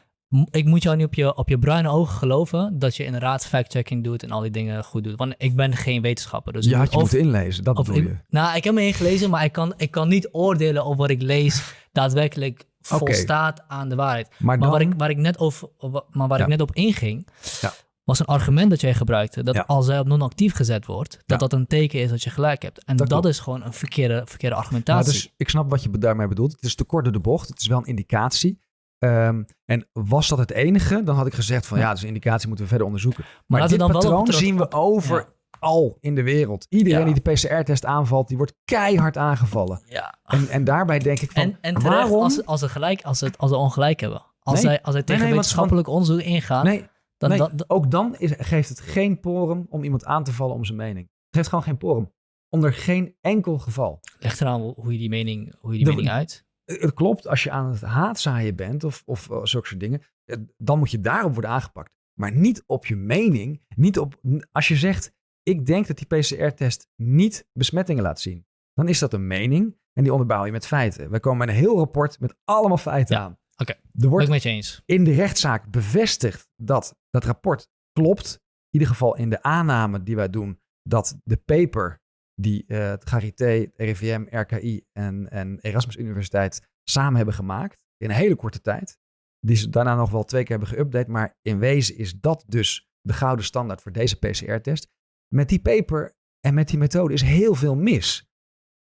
Ik moet jou nu op je, op je bruine ogen geloven dat je inderdaad fact-checking doet en al die dingen goed doet. Want ik ben geen wetenschapper. Dus je had je moeten inlezen, dat bedoel je. nou, ik heb me ingelezen, maar ik kan, ik kan niet oordelen of wat ik lees daadwerkelijk volstaat aan de waarheid. Maar, dan... waar, ik, waar ik net, over, maar waar ik net op inging, ja. was een argument dat jij gebruikte. Dat als zij op non-actief gezet wordt, dat dat een teken is dat je gelijk hebt. En dat, is gewoon een verkeerde, verkeerde argumentatie. dus ik snap wat je daarmee bedoelt. Het is te kort door de bocht. Het is wel een indicatie. Ehm, en was dat het enige, dan had ik gezegd van ja, dus een indicatie moeten we verder onderzoeken. Maar, maar dit dan patroon wel zien we over al in de wereld. Iedereen die de PCR-test aanvalt, die wordt keihard aangevallen. Ja. En, en daarbij denk ik van, en, en waarom... Als, als, ze gelijk, als, het, als ze ongelijk hebben. Als, zij, als zij tegen wetenschappelijk onderzoek ingaan... Nee, dan, dan, ook dan is, geeft het geen porum om iemand aan te vallen om zijn mening. Het geeft gewoon geen porum. Onder geen enkel geval. Leg eraan hoe je die mening, hoe je die mening uit. Het klopt, als je aan het haatzaaien bent of, of uh, zulke soort dingen, eh, dan moet je daarop worden aangepakt. Maar niet op je mening. Niet op, als je zegt, ik denk dat die PCR-test niet besmettingen laat zien. Dan is dat een mening en die onderbouw je met feiten. We komen met een heel rapport met allemaal feiten aan. Oké, okay. wordt met je eens. in de rechtszaak bevestigd dat dat rapport klopt. In ieder geval in de aanname die wij doen dat de paper die uh, het Charité, RIVM, RKI en, en Erasmus Universiteit samen hebben gemaakt in een hele korte tijd. Die ze daarna nog wel twee keer hebben geüpdate. Maar in wezen is dat dus de gouden standaard voor deze PCR-test met die paper en met die methode is heel veel mis.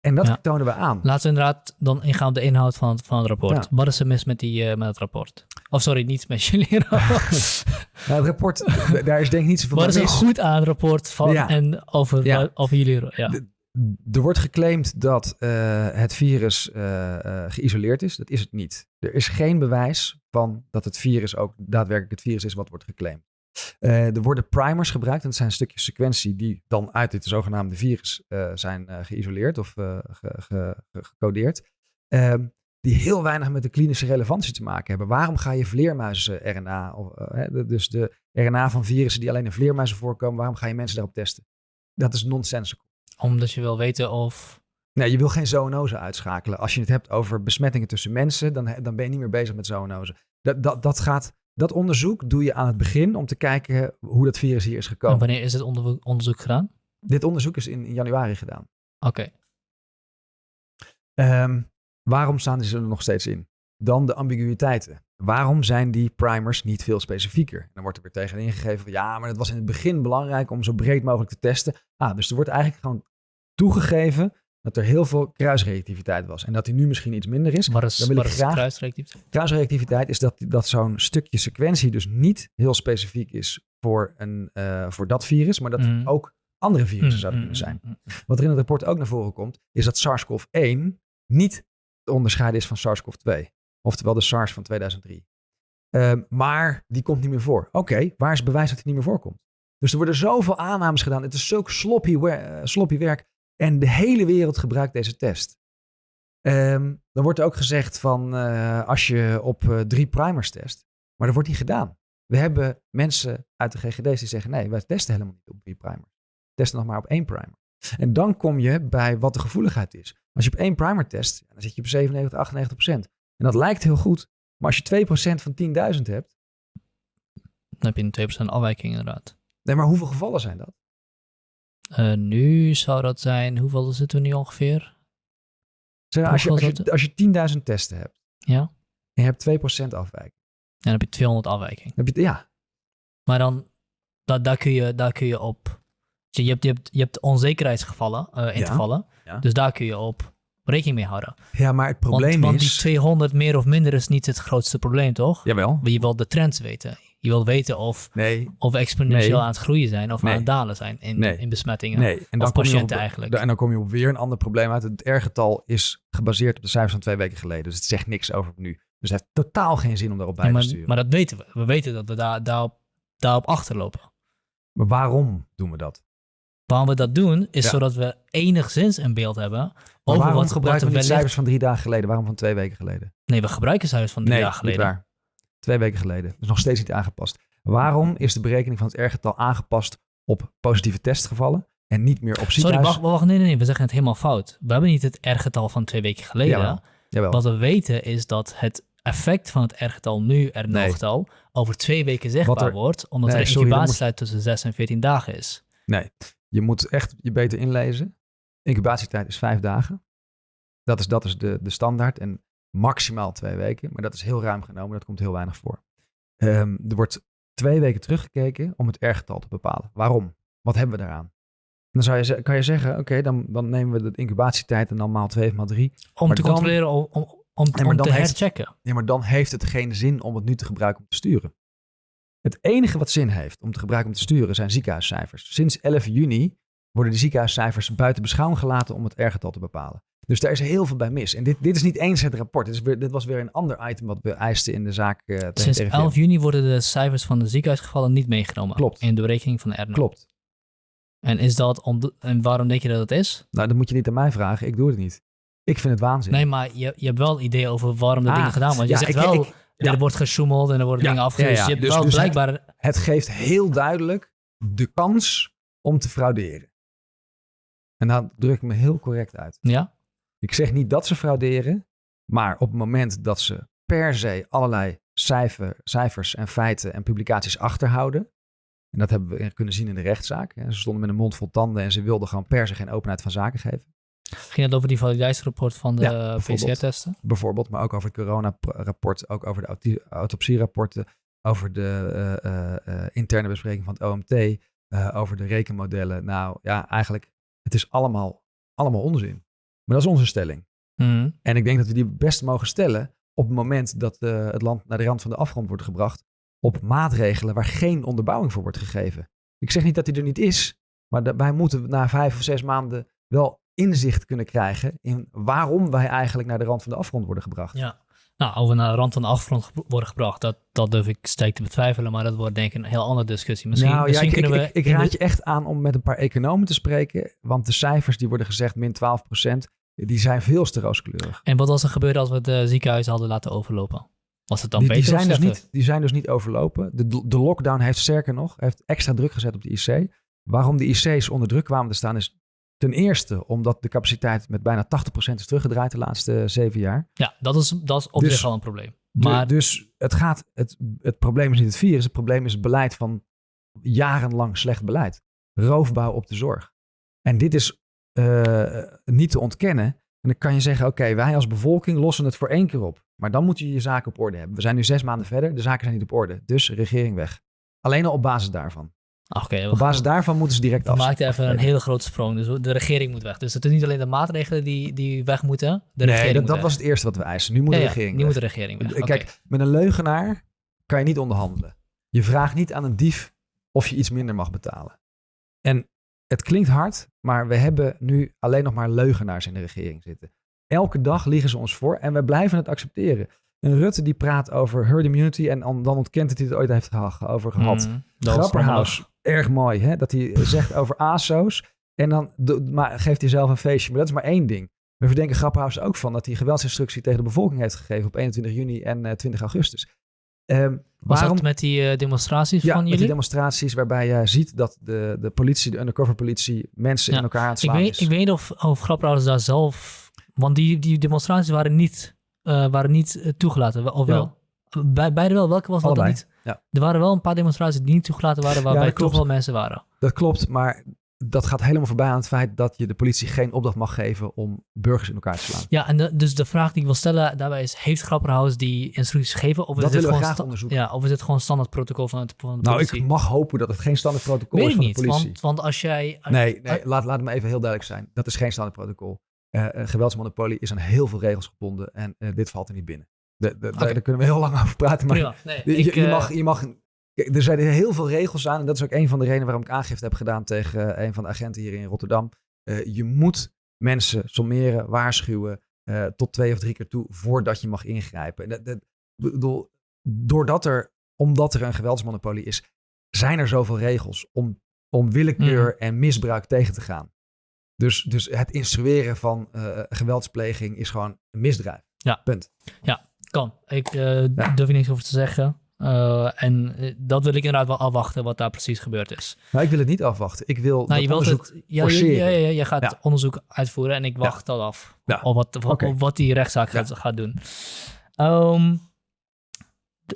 En dat tonen we aan. Laten we inderdaad dan ingaan op de inhoud van het, van het rapport. Wat is er mis met, die, uh, met het rapport? Of sorry, niet met jullie rapport. nou, het rapport, daar is denk ik niet zoveel Wat is er goed aan het rapport van en over, over jullie? Ja. er wordt geclaimd dat uh, het virus uh, geïsoleerd is. Dat is het niet. Er is geen bewijs van dat het virus ook daadwerkelijk het virus is wat wordt geclaimd. Uh, er worden primers gebruikt. En dat zijn stukjes sequentie die dan uit dit zogenaamde virus uh, zijn uh, geïsoleerd of ge, ge, gecodeerd. Ehm, die heel weinig met de klinische relevantie te maken hebben. Waarom ga je vleermuizen-RNA, dus de RNA van virussen die alleen in vleermuizen voorkomen, waarom ga je mensen daarop testen? Dat is nonsensical. Omdat je wil weten of Nee, je wil geen zoonose uitschakelen. Als je het hebt over besmettingen tussen mensen, dan, dan ben je niet meer bezig met zoonose. Dat, dat, dat gaat dat onderzoek doe je aan het begin om te kijken hoe dat virus hier is gekomen. En wanneer is het onderzoek gedaan? Dit onderzoek is in, januari gedaan. Oké. Ehm, waarom staan ze er nog steeds in? Dan de ambiguïteiten. Waarom zijn die primers niet veel specifieker? Dan wordt er weer tegen ingegeven van ja, maar het was in het begin belangrijk om zo breed mogelijk te testen. Ah, dus er wordt eigenlijk gewoon toegegeven dat er heel veel kruisreactiviteit was. En dat die nu misschien iets minder is. Wat is, dan wil ik graag... kruisreactiviteit? Kruisreactiviteit is dat, dat zo'n stukje sequentie dus niet heel specifiek is voor, een, uh, voor dat virus, maar dat mm. ook andere virussen mm, zouden mm, kunnen zijn. Wat er in het rapport ook naar voren komt, is dat SARS-CoV-1 niet te onderscheiden is van SARS-CoV-2. Oftewel de SARS van 2003. Uh, ehm, maar die komt niet meer voor. Oké, waar is bewijs dat hij niet meer voorkomt? Dus er worden zoveel aannames gedaan. Het is zulk sloppy, uh, sloppy werk en de hele wereld gebruikt deze test. Um, dan wordt er ook gezegd van uh, als je op uh, drie primers test, maar dat wordt niet gedaan. We hebben mensen uit de GGD's die zeggen nee, wij testen helemaal niet op drie primers. We testen nog maar op één primer. En dan kom je bij wat de gevoeligheid is. Als je op één primer test, dan zit je op 97, 98 procent. En dat lijkt heel goed. Maar als je 2 procent van 10.000 hebt... Dan heb je een 2 procent afwijking inderdaad. Nee, maar hoeveel gevallen zijn dat? Uh, nu zou dat zijn, hoeveel zitten we nu ongeveer? Zeg, als, je, als, je, als je 10.000 testen hebt ja. en je hebt 2% afwijking. Dan heb je 200 afwijking. Heb je, ja. Maar dan, dat, daar, kun je, daar kun je op, je hebt, je hebt, je hebt onzekerheidsgevallen, uh, intervallen, ja. dus daar kun je op rekening mee houden. Ja, maar het probleem want, is... Want die 200 meer of minder is niet het grootste probleem, toch? Jawel. Je wil de trends weten. Je wil weten of, Nee, of we exponentieel Nee. aan het groeien zijn of Nee. aan het dalen zijn in, in besmettingen. nee. En Of kom je patiënten op, eigenlijk. En dan kom je op weer een ander probleem uit. Het R-getal is gebaseerd op de cijfers van twee weken geleden. Dus het zegt niks over nu. Dus het heeft totaal geen zin om daarop bij maar, te sturen. maar dat weten we. We weten dat we daar, daarop, daarop achterlopen. Maar waarom doen we dat? Waarom we dat doen, is Ja. zodat we enigszins een beeld hebben over waarom wat, gebruiken we wellicht... cijfers van drie dagen geleden? Waarom van twee weken geleden? Nee, we gebruiken cijfers van drie nee, dagen geleden. niet waar. Twee weken geleden. Dus nog steeds niet aangepast. Waarom is de berekening van het R-getal aangepast op positieve testgevallen en niet meer op Sorry, ziekenhuis? wacht, wacht, nee, nee, nee, we zeggen het helemaal fout. We hebben niet het R-getal van twee weken geleden. Jawel. Jawel. Wat we weten is dat het effect van het R-getal nu, er Nee. getal, over twee weken zichtbaar er- wordt, omdat Nee, er een sorry, dan incubatietijd tussen 6 en 14 dagen is. Nee, je moet echt je beter inlezen. Incubatietijd is vijf dagen. Dat is, dat is de, de standaard. En maximaal twee weken. Maar dat is heel ruim genomen. Dat komt heel weinig voor. Ehm, er wordt twee weken teruggekeken om het R-getal te bepalen. Waarom? Wat hebben we daaraan? En dan zou je, kan je zeggen, oké, dan, dan nemen we de incubatietijd en dan maal 2 of maal 3. Om Maar te dan- controleren, om, om, om, te heeft- herchecken. Ja, maar dan heeft het geen zin om het nu te gebruiken om te sturen. Het enige wat zin heeft om te gebruiken om te sturen zijn ziekenhuiscijfers. Sinds 11 juni worden de ziekenhuiscijfers buiten beschouwing gelaten om het R-getal te bepalen. Dus daar is heel veel bij mis. En dit, dit is niet eens het rapport. Dit, is weer, dit was weer een ander item wat we eisten in de zaak eh Sinds RIVM. 11 juni worden de cijfers van de ziekenhuisgevallen niet meegenomen Klopt. in de berekening van de. Klopt. En, is dat om, en waarom denk je dat het is? Nou, dat moet je niet aan mij vragen. Ik doe het niet. Ik vind het waanzin. Nee, maar je, je hebt wel idee over waarom de Ah, dingen gedaan worden. Je ja, zegt ik- wel, ik- ja. er wordt gesjoemeld en er worden Ja, dingen ja. Je hebt Dus- wel dus het- blijkbaar... Het geeft heel duidelijk de kans om te frauderen. En dan druk ik me heel correct uit. Ja? Ik zeg niet dat ze frauderen, maar op het moment dat ze per se allerlei cijfer, cijfers en feiten en publicaties achterhouden. En dat hebben we kunnen zien in de rechtszaak. Ze stonden met een mond vol tanden en ze wilden gewoon per se geen openheid van zaken geven. Ging het over die validiteitsrapport van de Ja. PCR-testen? Bijvoorbeeld, maar ook over het coronarapport, ook over de autopsierapporten, over de eh, eh, eh, interne bespreking van het OMT, over de rekenmodellen. Nou ja, eigenlijk, het is allemaal, allemaal onzin. Maar dat is onze stelling. Mhm. En ik denk dat we die best mogen stellen op het moment dat eh, het land naar de rand van de afgrond wordt gebracht. Op maatregelen waar geen onderbouwing voor wordt gegeven. Ik zeg niet dat die er niet is, maar wij moeten na vijf of zes maanden wel inzicht kunnen krijgen in waarom wij eigenlijk naar de rand van de afgrond worden gebracht. Ja. Nou, over naar de rand van de afgrond worden gebracht, dat, dat durf ik sterk te betwijfelen, maar dat wordt denk ik een heel andere discussie. Misschien, nou, ja, misschien ik, ik, kunnen we... ik, ik in de- raad je echt aan om met een paar economen te spreken, want de cijfers die worden gezegd, min 12% die zijn veel te rooskleurig. En wat was er gebeurd als we de ziekenhuizen hadden laten overlopen? Was het dan Die, beter die, of zijn dus niet, die zijn dus niet overlopen. De, de lockdown heeft sterker nog, heeft extra druk gezet op de IC. Waarom de IC's onder druk kwamen te staan is ten eerste omdat de capaciteit met bijna 80% is teruggedraaid de laatste zeven jaar. Ja, dat is, dat is op Dus- zich al een probleem. De- Maar dus het, gaat, het, het probleem is niet het virus, het probleem is het beleid van jarenlang slecht beleid. Roofbouw op de zorg. En dit is eh, niet te ontkennen. En dan kan je zeggen, oké, wij als bevolking lossen het voor één keer op. Maar dan moet je je zaken op orde hebben. We zijn nu zes maanden verder, de zaken zijn niet op orde. Dus regering weg. Alleen al op basis daarvan. Oké, we, Op basis daarvan moeten ze direct we af. maakten even een hele grote sprong. Dus de regering moet weg. Dus het is niet alleen de maatregelen die, die weg moeten, de regering Nee, dat, moet dat weg. was het eerste wat we eisen. Nu moet Ja, de regering nu weg. moet de regering weg. Kijk, met een leugenaar kan je niet onderhandelen. Je vraagt niet aan een dief of je iets minder mag betalen. En het klinkt hard, maar we hebben nu alleen nog maar leugenaars in de regering zitten. Elke dag liegen ze ons voor en we blijven het accepteren. Een Rutte die praat over herd immunity en dan ontkent dat hij het ooit heeft geha- over gehad. Mm, Grapperhaus, erg mooi hè, dat hij zegt over ASO's en dan maar geeft hij zelf een feestje. Maar dat is maar één ding. We verdenken Grapperhaus er ook van dat hij geweldsinstructie tegen de bevolking heeft gegeven op 21 juni en eh, 20 augustus. Ehm, Was waarom? dat met die eh, demonstraties ja, van met jullie? die demonstraties waarbij je ziet dat de, de politie, de undercover politie, mensen Ja, in elkaar aan het ik, weet, is. ik weet of, of Grapperhaus daar zelf... Want die, die demonstraties waren niet, eh, waren niet eh, toegelaten, of wel? Bij, beide wel. Welke was dat dan niet? Ja. Er waren wel een paar demonstraties die niet toegelaten waren, waarbij dat toch wel mensen waren. Dat klopt, maar dat gaat helemaal voorbij aan het feit dat je de politie geen opdracht mag geven om burgers in elkaar te slaan. Ja, en de- dus de vraag die ik wil stellen daarbij is, heeft Grapperhaus die instructies gegeven? Of is Dat dit willen we gewoon graag onderzoeken. Ja, of is het gewoon standaard protocol van, het, van de Nou, politie? ik mag hopen dat het geen standaard protocol Weet is van niet, de politie. want, want als jij... als- Nee, nee laat, laat het me even heel duidelijk zijn. Dat is geen standaard protocol. Een geweldsmonopolie is aan heel veel regels gebonden en eh, dit valt er niet binnen. De, de, daar- kunnen we heel lang over praten. Maar. Nee, je, ik, je, eh, mag, je mag er zijn heel veel regels aan. En dat is ook een van de redenen waarom ik aangifte heb gedaan tegen eh, een van de agenten hier in Rotterdam. Eh, je moet mensen sommeren, waarschuwen. tot twee of drie keer toe voordat je mag ingrijpen. En dat, dat, bedoel, doordat er, omdat er een geweldsmonopolie is, zijn er zoveel regels om, om willekeur Mhm. en misbruik tegen te gaan. Dus, dus het instrueren van geweldspleging is gewoon een misdrijf. Ja. Punt. Kan. Ik eh durf er niks over te zeggen. Eh, en eh, dat wil ik inderdaad wel afwachten wat daar precies gebeurd is. Maar ik wil het niet afwachten. Ik wil Nou, dat je wilt onderzoek het, ja, ja, forceren. ja, ja, je gaat Ja. onderzoek uitvoeren en ik wacht dat af. Ja. Of wat, wat, Oké. of wat die rechtszaak gaat, gaat doen. Ehm,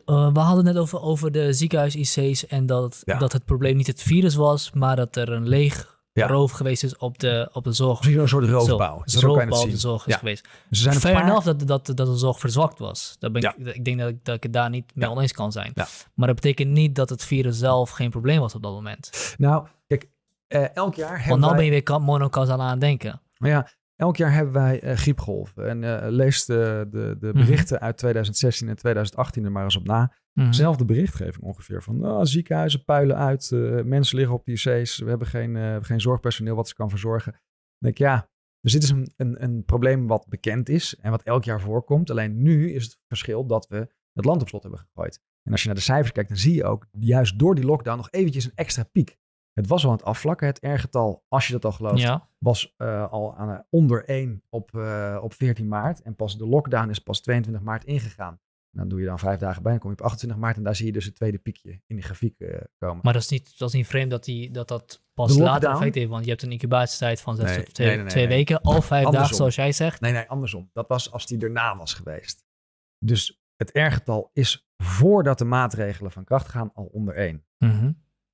eh, we hadden het net over, over de ziekenhuis-IC's en dat, Ja. dat het probleem niet het virus was, maar dat er een leeg Ja. roof geweest is op de, op de zorg. Een soort roofbouw. Zo, roofbouw op de zorg is Ja. geweest. Dus er zijn Fair paar... enough dat, dat, dat de zorg verzwakt was. Daar ben ik, Ja. ik denk dat ik, dat ik het daar niet mee oneens kan zijn. Maar dat betekent niet dat het virus zelf geen probleem was op dat moment. Nou, kijk, eh, elk jaar hebben Want nou wij... ben je weer monocausal aan het denken. Maar ja, elk jaar hebben wij eh, griepgolven. En eh, lees de, de, de Mhm. berichten uit 2016 en 2018 er maar eens op na. Mhm. Zelfde berichtgeving ongeveer. Van ah, ziekenhuizen puilen uit, eh, mensen liggen op de IC's, we hebben geen, geen zorgpersoneel wat ze kan verzorgen. Dan denk ik, ja, dus dit is een, een, een probleem wat bekend is en wat elk jaar voorkomt. Alleen nu is het verschil dat we het land op slot hebben gegooid. En als je naar de cijfers kijkt, dan zie je ook juist door die lockdown nog eventjes een extra piek. Het was al aan het afvlakken, het R-getal, als je dat al gelooft, Ja. was eh, al aan, eh, onder 1 op, eh, op 14 maart. En pas de lockdown is pas 22 maart ingegaan. Dan doe je dan vijf dagen bij, dan kom je op 28 maart en daar zie je dus het tweede piekje in die grafiek komen. Maar dat is niet, dat is niet vreemd dat, die, dat dat pas De later effect heeft. Want je hebt een incubatietijd van zes Nee, tot twee, nee, nee, nee, twee weken. Of vijf Andersom. dagen, zoals jij zegt. Nee, nee, andersom. Dat was als die erna was geweest. Dus het R-getal is voordat de maatregelen van kracht gaan al onder 1. Mhm.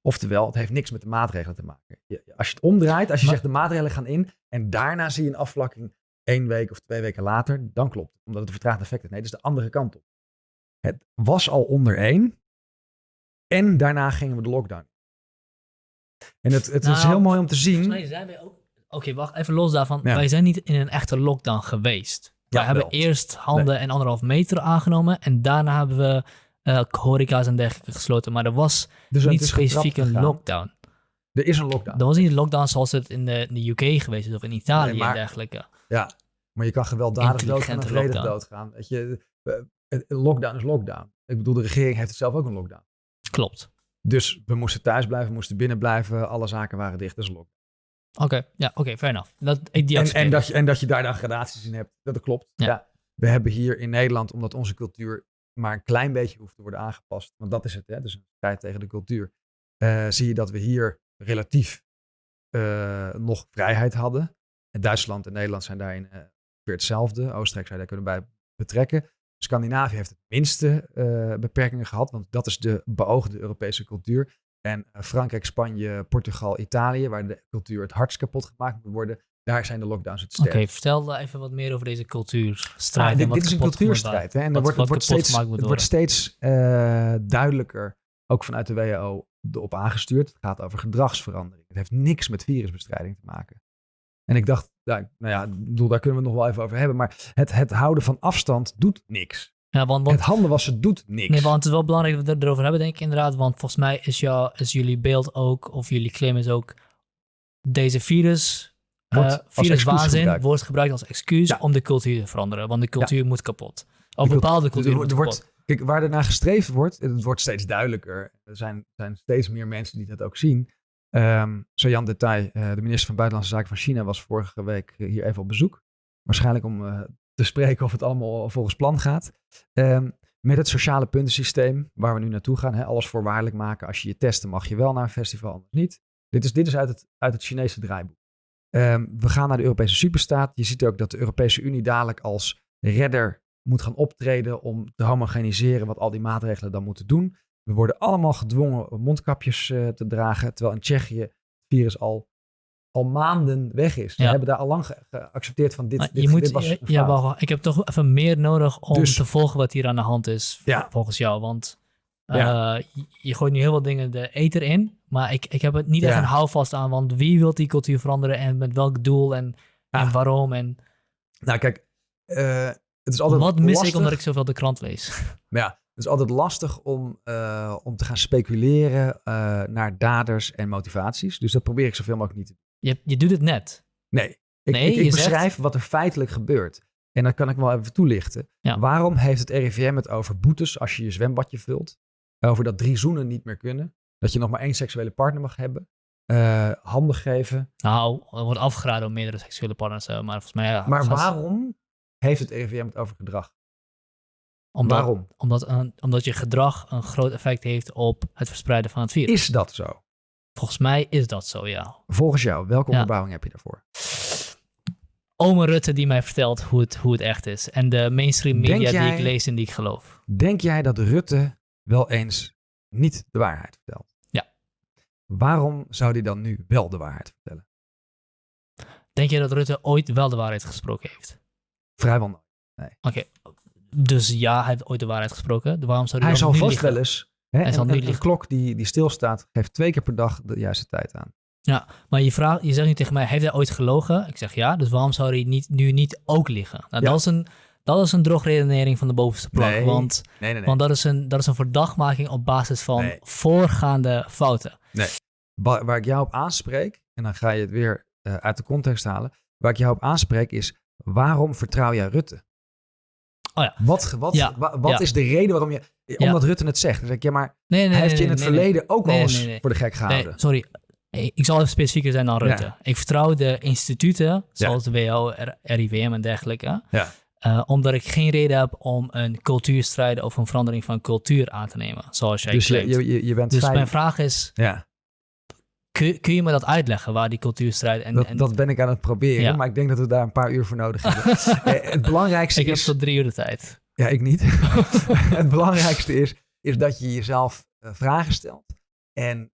Oftewel, het heeft niks met de maatregelen te maken. Je- Als je het omdraait, als je Maar- zegt de maatregelen gaan in en daarna zie je een afvlakking één week of twee weken later, dan klopt het. Omdat het een vertraagd effect heeft. Nee, dat is de andere kant op. Het was al onder één en daarna gingen we de lockdown. En het, het is Nou, heel mooi om te zien. mij zijn wij ook... Oké, wacht even los daarvan. Ja. Wij zijn niet in een echte lockdown geweest. Ja, wij hebben wel. eerst handen en anderhalf meter aangenomen. En daarna hebben we eh horeca's en dergelijke gesloten. Maar er was Dus niet specifiek een lockdown. Er is een lockdown. Dat was niet een lockdown zoals het in de, in de UK geweest is. Of in Italië Nee, maar- en dergelijke. Ja, maar je kan gewelddadig doodgaan en vredig doodgaan. Weet je, eh, een lockdown is lockdown. Ik bedoel, de regering heeft het zelf ook een lockdown. Klopt. Dus we moesten thuis blijven, we moesten binnen blijven. Alle zaken waren dicht. Dat is een lockdown. Oké, ja, oké, fair enough. Dat, ik die En, en, dat je, en dat je daar dan gradaties in hebt. Dat klopt. Ja. Ja. We hebben hier in Nederland, omdat onze cultuur maar een klein beetje hoeft te worden aangepast. Want dat is het, hè? dus een strijd tegen de cultuur. eh, zie je dat we hier relatief eh, nog vrijheid hadden. En Duitsland en Nederland zijn daarin eh, weer hetzelfde. Oostenrijk zou daar kunnen bij betrekken. Scandinavië heeft het minste beperkingen gehad, want dat is de beoogde Europese cultuur. En Frankrijk, Spanje, Portugal, Italië, waar de cultuur het hardst kapot gemaakt moet worden, daar zijn de lockdowns het Oké, sterkst. vertel even wat meer over deze cultuurstrijd. Ah, dit, is een cultuurstrijd. Hè? En Wat- er wordt, wordt steeds, het wordt steeds eh, duidelijker, ook vanuit de WHO, op aangestuurd. Het gaat over gedragsverandering. Het heeft niks met virusbestrijding te maken. En ik dacht, nou, nou ja, bedoel, daar kunnen we het nog wel even over hebben. Maar het, het houden van afstand doet niks. Ja, want, want, Het handen wassen doet niks. nee, want het is wel belangrijk dat we het erover hebben, denk ik inderdaad. Want volgens mij is, jou, is jullie beeld ook, of jullie claim is ook, deze virus, Wordt eh, viruswaanzin wordt gebruikt als excuus om de cultuur te veranderen. Want de cultuur moet kapot. Of bepaalde cultuur moet wordt- kapot. Kijk, waar er naar gestreefd wordt, het wordt steeds duidelijker. Er zijn, zijn steeds meer mensen die dat ook zien. Ehm Jan Detail, eh, de minister van Buitenlandse Zaken van China, was vorige week eh, hier even op bezoek. Waarschijnlijk om te spreken of het allemaal volgens plan gaat. Ehm, met het sociale puntensysteem waar we nu naartoe gaan. Hè, alles voorwaardelijk maken. Als je je testen mag je wel naar een festival, anders niet. Dit is, dit is uit, het, uit het Chinese draaiboek. Ehm, we gaan naar de Europese superstaat. Je ziet ook dat de Europese Unie dadelijk als redder moet gaan optreden om te homogeniseren wat al die maatregelen dan moeten doen. We worden allemaal gedwongen om mondkapjes eh, te dragen, terwijl in Tsjechië het virus al, al maanden weg is. We Ja. hebben daar al lang ge- geaccepteerd van dit, Maar dit, je moet, dit was ja, ja, ik heb toch even meer nodig om Dus- te volgen wat hier aan de hand is, Ja. volgens jou. Want Ja. eh, je, gooit nu heel veel dingen de ether in, maar ik, ik heb het niet echt een houvast aan, want wie wil die cultuur veranderen en met welk doel en, en waarom en Nou kijk, eh, het is altijd wat mis ik omdat ik zoveel de krant lees. Maar ja, Het is altijd lastig om, eh, om te gaan speculeren naar daders en motivaties. Dus dat probeer ik zoveel mogelijk niet te doen. Je, je doet het net. Nee, ik, Nee, ik, ik je zegt- beschrijf wat er feitelijk gebeurt. En dat kan ik wel even toelichten. Ja. Waarom heeft het RIVM het over boetes als je je zwembadje vult? Over dat drie zoenen niet meer kunnen. Dat je nog maar één seksuele partner mag hebben. eh, handen geven. Nou, er wordt afgeraden om meerdere seksuele partners te hebben. Maar volgens mij... Ja, Maar waarom heeft het RIVM het over gedrag? Omdat, waarom? Omdat, een- omdat je gedrag een groot effect heeft op het verspreiden van het virus. Is dat zo? Volgens mij is dat zo, ja. Volgens jou, welke Ja. onderbouwing heb je daarvoor? Ome Rutte die mij vertelt hoe het, hoe het echt is. En de mainstream media die ik lees en die ik geloof. Denk jij dat Rutte wel eens niet de waarheid vertelt? Ja. Waarom zou hij dan nu wel de waarheid vertellen? Denk je dat Rutte ooit wel de waarheid gesproken heeft? Vrijwel nooit. Oké, dus ja, hij heeft ooit de waarheid gesproken. Waarom zou hij, Hij zal nu vast wel eens. Hè, Hij een, zal nu een- een liegen. klok die, die stilstaat, geeft twee keer per dag de juiste tijd aan. Maar je, vraagt, je zegt nu tegen mij, heeft hij ooit gelogen? Ik zeg ja, dus waarom zou hij niet, nu niet ook liegen? Nou, Ja. dat, is een, dat is een drogredenering van de bovenste plank. Nee. Want, Nee, nee, want dat, is een, dat is een verdachtmaking op basis van Nee. voorgaande fouten. Waar, waar ik jou op aanspreek, en dan ga je het weer eh, uit de context halen. Waar ik jou op aanspreek is, waarom vertrouw jij Rutte? Oh ja. Wat, wat, Ja, wa- wat ja. is de reden waarom je... Omdat Rutte het zegt. Dan zeg ik, ja, maar Nee, nee, hij heeft nee, je in het nee, nee, verleden ook Nee, wel eens nee, nee. voor de gek Nee, gehouden. sorry. Eh, Ik zal even specifieker zijn dan Rutte. Ja. Ik vertrouw de instituten, zoals de WHO, R- RIVM en dergelijke. Ja. Eh, omdat ik geen reden heb om een cultuurstrijd of een verandering van cultuur aan te nemen. Zoals jij dus je, claimt. je, je, je bent dus mijn vraag is, Ja, kun, kun je me dat uitleggen waar die cultuurstrijd en... dat, en dat ben ik aan het proberen. Ja. Maar ik denk dat we daar een paar uur voor nodig hebben. Eh, het belangrijkste ik heb is... tot drie uur de tijd. Ja, ik niet. het belangrijkste is, is dat je jezelf eh, vragen stelt. En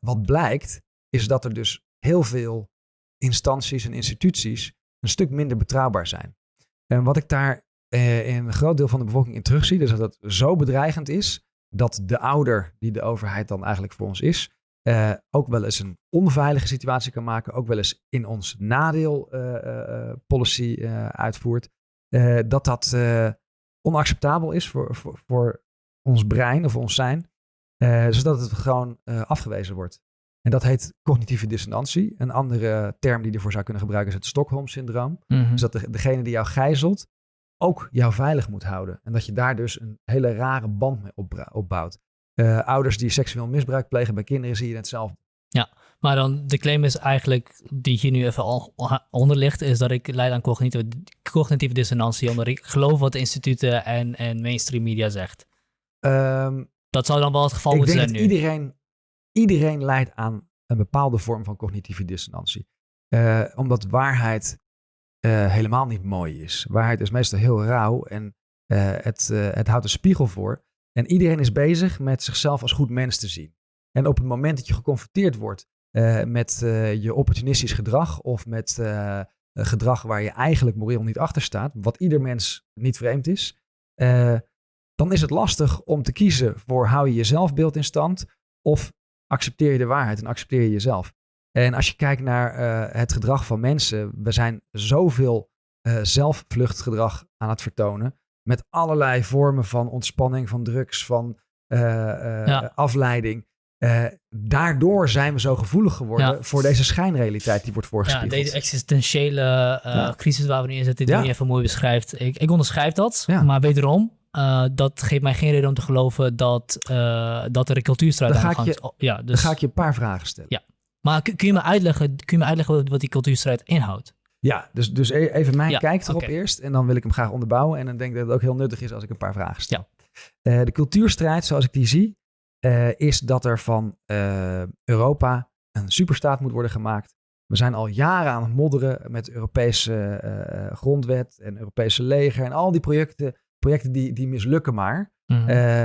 wat blijkt, is dat er dus heel veel instanties en instituties een stuk minder betrouwbaar zijn. En wat ik daar eh, in een groot deel van de bevolking in terugzie, is dat het zo bedreigend is dat de ouder, die de overheid dan eigenlijk voor ons is, eh, ook wel eens een onveilige situatie kan maken, ook wel eens in ons nadeel eh, policy uitvoert. Dat dat onacceptabel is voor, voor, voor ons brein of ons zijn, zodat het gewoon afgewezen wordt. En dat heet cognitieve dissonantie. Een andere term die je ervoor zou kunnen gebruiken is het Stockholm-syndroom. Mhm. Dus dat de, degene die jou gijzelt ook jou veilig moet houden. En dat je daar dus een hele rare band mee opbouwt. Eh, ouders die seksueel misbruik plegen bij kinderen zie je hetzelfde. Maar dan, de claim is eigenlijk, die hier nu even al onder ligt, is dat ik leid aan cognitieve, cognitieve dissonantie, omdat ik geloof wat instituten en, en mainstream media zegt. Ehm, Dat zou dan wel het geval ik moeten denk zijn dat nu. iedereen, iedereen leidt aan een bepaalde vorm van cognitieve dissonantie. Eh, omdat waarheid eh, helemaal niet mooi is. Waarheid is meestal heel rauw en eh, het, het houdt een spiegel voor. En iedereen is bezig met zichzelf als goed mens te zien. En op het moment dat je geconfronteerd wordt met je opportunistisch gedrag of met gedrag waar je eigenlijk moreel niet achter staat, wat ieder mens niet vreemd is, dan is het lastig om te kiezen voor hou je je zelfbeeld in stand of accepteer je de waarheid en accepteer je jezelf. En als je kijkt naar eh, het gedrag van mensen, we zijn zoveel eh zelfvluchtgedrag aan het vertonen. Met allerlei vormen van ontspanning, van drugs, van eh, Ja. afleiding. Daardoor zijn we zo gevoelig geworden Ja. voor deze schijnrealiteit die wordt Ja, voorgespiegeld. deze existentiële Ja. crisis waar we nu in zitten, die Ja. je even mooi beschrijft. Ik, ik onderschrijf dat, Ja. maar wederom, eh, dat geeft mij geen reden om te geloven dat, eh, dat er een cultuurstrijd Dan aan ga de ik gang je- is. Oh, ja, Dan dus, ga ik je een paar vragen stellen. Ja. Maar kun, je me uitleggen, kun je me uitleggen wat, die cultuurstrijd inhoudt? Ja, dus, dus e- even mijn Ja, kijk erop eerst. En dan wil ik hem graag onderbouwen. En dan denk ik dat het ook heel nuttig is als ik een paar vragen stel. Eh, de cultuurstrijd, zoals ik die zie, is dat er van Europa een superstaat moet worden gemaakt. We zijn al jaren aan het modderen met Europese grondwet en Europese leger. En al die projecten, projecten die, die mislukken maar. Mhm. Eh,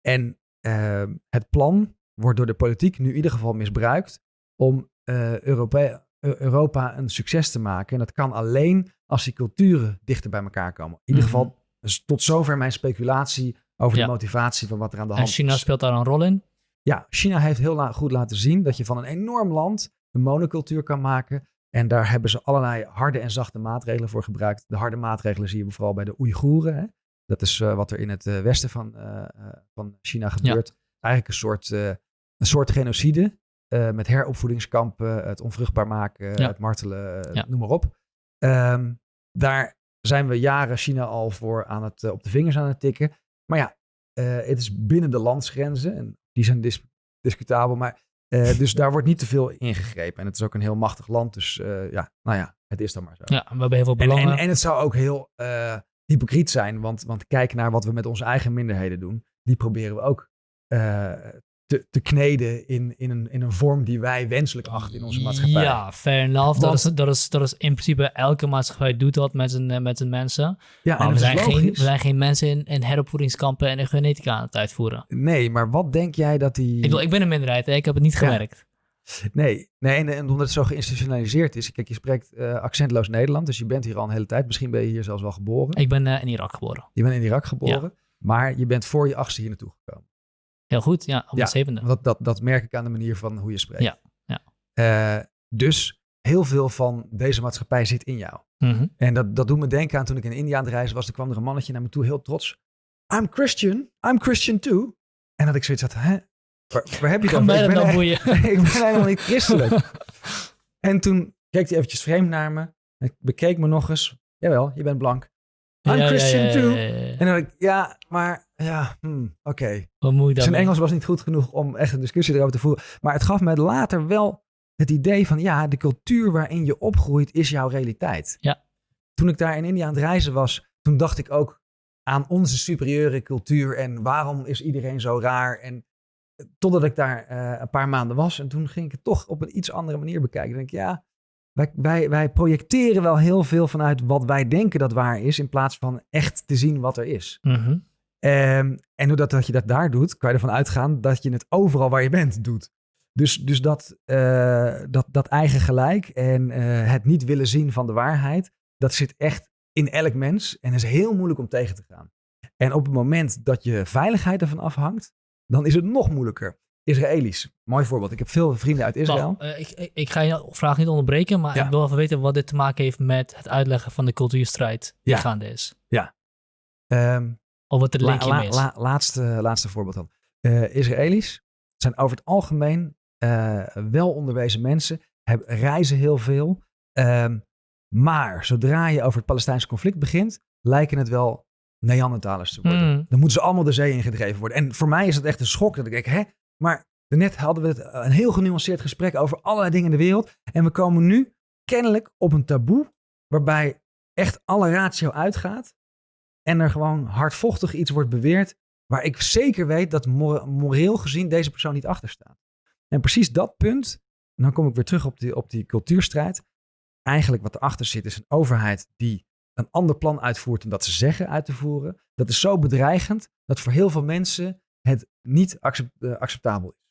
en eh, het plan wordt door de politiek nu in ieder geval misbruikt om eh, Europe- Eu- Europa een succes te maken. En dat kan alleen als die culturen dichter bij elkaar komen. In ieder Mhm. geval, dus tot zover mijn speculatie over Ja. de motivatie van wat er aan de en hand China is. speelt daar een rol in? Ja, China heeft heel la- goed laten zien dat je van een enorm land een monocultuur kan maken. En daar hebben ze allerlei harde en zachte maatregelen voor gebruikt. De harde maatregelen zie je vooral bij de Oeigoeren. Dat is eh, wat er in het eh, westen van, eh, van China gebeurt. Eigenlijk een soort, een soort genocide. met heropvoedingskampen, het onvruchtbaar maken, Ja. het martelen, noem maar op. Ehm, daar zijn we jaren China al voor aan het, op de vingers aan het tikken. Maar ja, het is binnen de landsgrenzen. En die zijn dis- discutabel. Maar, dus daar wordt niet te veel ingegrepen. En het is ook een heel machtig land. Dus ja, nou ja, het is dan maar zo. Ja, we hebben heel veel En, belangen. en, en het zou ook heel hypocriet zijn, want, want kijk naar wat we met onze eigen minderheden doen. Die proberen we ook eh, te, te kneden in, in, een, in een vorm die wij wenselijk achten in onze maatschappij. Ja, fair enough. Dat is, dat, is, dat is in principe elke maatschappij doet dat met zijn, eh, met zijn mensen. ja Maar we zijn, geen, we zijn geen mensen in, in heropvoedingskampen en in genetica aan het uitvoeren. Nee, maar wat denk jij dat die... Ik, bedoel, ik ben een minderheid, hè? ik heb het niet Ja. gemerkt. Nee, nee en, en omdat het zo geïnstitutionaliseerd is. Kijk, je spreekt eh, accentloos Nederland, dus je bent hier al een hele tijd. Misschien ben je hier zelfs wel geboren. Ik ben eh, in Irak geboren. Je bent in Irak geboren, maar je bent voor je achtste hier naartoe gekomen. Heel goed, ja, op Ja, mijn zevende. Dat, dat, dat merk ik aan de manier van hoe je spreekt. Ja, ja. Eh, dus heel veel van deze maatschappij zit in jou. Mhm. En dat, dat doet me denken aan toen ik in India aan het reizen was. Er kwam er een mannetje naar me toe, heel trots. I'm Christian. I'm Christian too. En dat ik zoiets had, hè? Waar, waar heb je dat? mij Ik ben, boeien? ik ben helemaal niet christelijk. en toen keek hij eventjes vreemd naar me. Hij bekeek me nog eens. Jawel, je bent blank. I'm Ja, Christian ja, ja, too. En dan dacht ik, ja, maar ja, hmm, oké. Ik dan? Zijn Engels was niet goed genoeg om echt een discussie erover te voeren. Maar het gaf mij later wel het idee van, ja, de cultuur waarin je opgroeit is jouw realiteit. Ja. Toen ik daar in India aan het reizen was, toen dacht ik ook aan onze superieure cultuur en waarom is iedereen zo raar. En totdat ik daar eh, een paar maanden was en toen ging ik het toch op een iets andere manier bekijken. Dan denk ik, ja, wij, wij, wij projecteren wel heel veel vanuit wat wij denken dat waar is, in plaats van echt te zien wat er is. Mhm. Ehm, en doordat dat je dat daar doet, kan je ervan uitgaan dat je het overal waar je bent doet. Dus, dus dat, eh, dat, dat eigen gelijk en eh, het niet willen zien van de waarheid, dat zit echt in elk mens en is heel moeilijk om tegen te gaan. En op het moment dat je veiligheid ervan afhangt, dan is het nog moeilijker. Israëli's, mooi voorbeeld. Ik heb veel vrienden uit Israël. Eh, ik, ik, ik ga je vraag niet onderbreken, maar Ja. ik wil even weten wat dit te maken heeft met het uitleggen van de cultuurstrijd die Ja. gaande is. Ehm, Of wat de linkje la- is. la- laatste, laatste voorbeeld dan. Eh, Israëli's zijn over het algemeen eh, wel onderwezen mensen, hebben, reizen heel veel. Ehm, maar zodra je over het Palestijnse conflict begint, lijken het wel Neandertalers te worden. Mm. Dan moeten ze allemaal de zee ingedreven worden. En voor mij is het echt een schok dat ik denk, hè, maar net hadden we het, eh, een heel genuanceerd gesprek over allerlei dingen in de wereld. En we komen nu kennelijk op een taboe waarbij echt alle ratio uitgaat. En er gewoon hardvochtig iets wordt beweerd waar ik zeker weet dat mor- moreel gezien deze persoon niet achter staat. En precies dat punt, en dan kom ik weer terug op die, op die cultuurstrijd. Eigenlijk wat erachter zit is een overheid die een ander plan uitvoert dan dat ze zeggen uit te voeren. Dat is zo bedreigend dat voor heel veel mensen het niet eh, acceptabel is.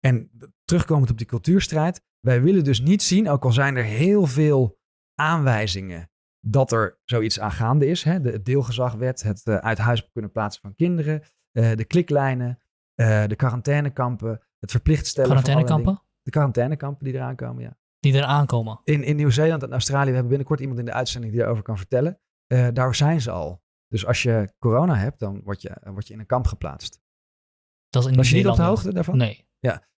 En terugkomend op die cultuurstrijd, wij willen dus niet zien, ook al zijn er heel veel aanwijzingen dat er zoiets aan gaande is. Hè? De deelgezagwet, het eh, uit huis kunnen plaatsen van kinderen, eh, de kliklijnen, de quarantainekampen, het verplicht stellen Quarantainekampen. De quarantainekampen die eraan komen, ja. Die er aankomen. In, in Nieuw-Zeeland en Australië, we hebben binnenkort iemand in de uitzending die daarover kan vertellen. Eh, daar zijn ze al. Dus als je corona hebt, dan word je, eh, word je in een kamp geplaatst. Dat is in Was je niet op de hoogte daarvan? Nee.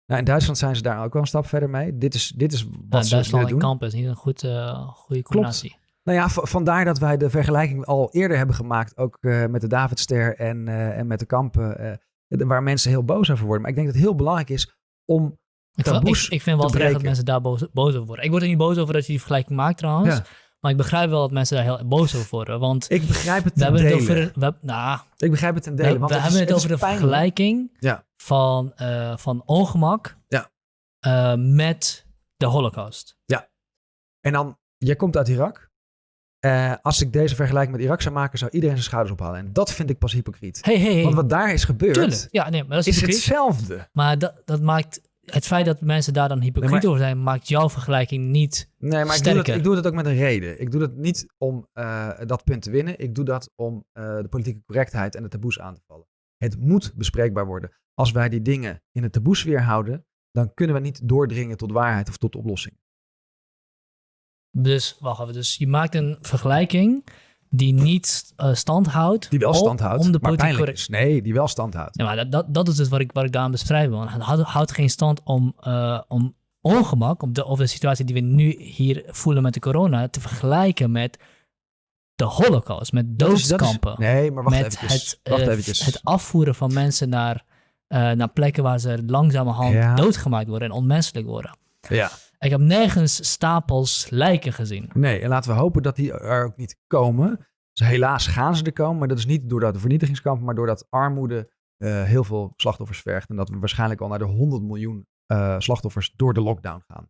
Nou, in Duitsland zijn ze daar ook wel een stap verder mee. Dit is, dit is wat Nou, ze Duitsland doen. kampen is niet een goed, eh, goede combinatie. Nou ja, vandaar dat wij de vergelijking al eerder hebben gemaakt. Ook met de Davidster en, en met de kampen. waar mensen heel boos over worden. Maar ik denk dat het heel belangrijk is om Ik, ik, ik vind wel te terecht dat mensen daar boos, boos over worden. Ik word er niet boos over dat je die vergelijking maakt trouwens. Ja. Maar ik begrijp wel dat mensen daar heel boos over worden. Want Ik begrijp het we hebben het over, we, nou, Ik begrijp het ten we, dele. want we het hebben is, het over de pijnlijk. vergelijking Ja. van, eh, van ongemak Ja. eh, met de holocaust. En dan, jij komt uit Irak. Eh, als ik deze vergelijking met Irak zou maken, zou iedereen zijn schouders ophalen. En dat vind ik pas hypocriet. Hey, hey, hey. Want wat daar is gebeurd, Tuurlijk. Ja, nee, maar dat is, is hetzelfde. Maar dat, dat maakt... Het feit dat mensen daar dan hypocriet Nee, maar- over zijn, maakt jouw vergelijking niet... Nee, maar ik doe, dat, ik doe dat ook met een reden. Ik doe dat niet om eh, dat punt te winnen. Ik doe dat om eh, de politieke correctheid en de taboes aan te vallen. Het moet bespreekbaar worden. Als wij die dingen in de taboesfeer houden, dan kunnen we niet doordringen tot waarheid of tot oplossing. Dus, wacht even. Dus je maakt een vergelijking die niet uh, stand houdt. Die wel stand houdt, om de politiek. Nee, die wel stand houdt. Ja, maar dat, dat, dat is dus wat ik, wat ik daarom beschrijf. Want het houdt, geen stand om, uh, om ongemak, om de, of de situatie die we nu hier voelen met de corona, te vergelijken met de holocaust, met doodskampen. Is, nee, maar wacht met eventjes. Het, wacht uh, eventjes. het afvoeren van mensen naar, naar plekken waar ze langzamerhand Ja. doodgemaakt worden en onmenselijk worden. Ja. Ik heb nergens stapels lijken gezien. Nee, en laten we hopen dat die er ook niet komen. Dus helaas gaan ze er komen, maar dat is niet doordat de vernietigingskampen, maar doordat armoede uh, heel veel slachtoffers vergt. En dat we waarschijnlijk al naar de 100 miljoen uh, slachtoffers door de lockdown gaan.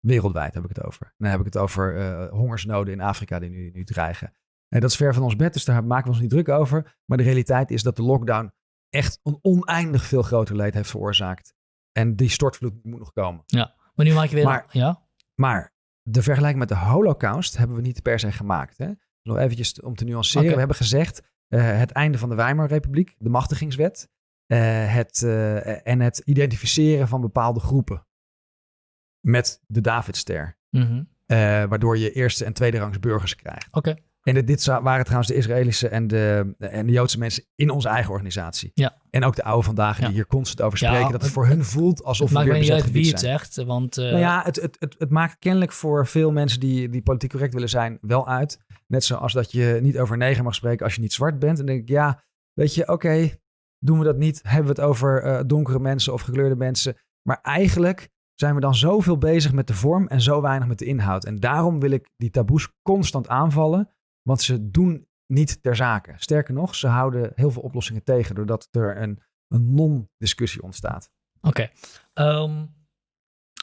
Wereldwijd heb ik het over. En dan heb ik het over uh, hongersnoden in Afrika die nu, nu dreigen. En dat is ver van ons bed, dus daar maken we ons niet druk over. Maar de realiteit is dat de lockdown echt een oneindig veel groter leed heeft veroorzaakt. En die stortvloed moet nog komen. Ja, maar nu maak je weer... Maar, ja? maar de vergelijking met de holocaust hebben we niet per se gemaakt. Hè? Nog eventjes om te nuanceren. We hebben gezegd uh, het einde van de Weimarrepubliek, de machtigingswet. Uh, het, uh, en het identificeren van bepaalde groepen. Met de Davidster. Mhm. waardoor je eerste en tweede rangs burgers krijgt. Oké. En dit, dit waren trouwens de Israëlische en de, en de Joodse mensen in onze eigen organisatie. Ja. En ook de oude vandaag die Ja. hier constant over spreken. Ja, dat het het- voor hun voelt alsof Het we weer bezet uit wie gebied het zijn. zegt, want... uh, Nou ja, het, het, het, het maakt kennelijk voor veel mensen die, die politiek correct willen zijn wel uit. Net zoals dat je niet over neger mag spreken als je niet zwart bent. En dan denk ik, ja, weet je, oké, doen we dat niet? Hebben we het over uh, donkere mensen of gekleurde mensen? Maar eigenlijk zijn we dan zoveel bezig met de vorm en zo weinig met de inhoud. En daarom wil ik die taboes constant aanvallen, want ze doen niet ter zake. Sterker nog, ze houden heel veel oplossingen tegen, doordat er een, een non-discussie ontstaat. Oké. Okay. Um,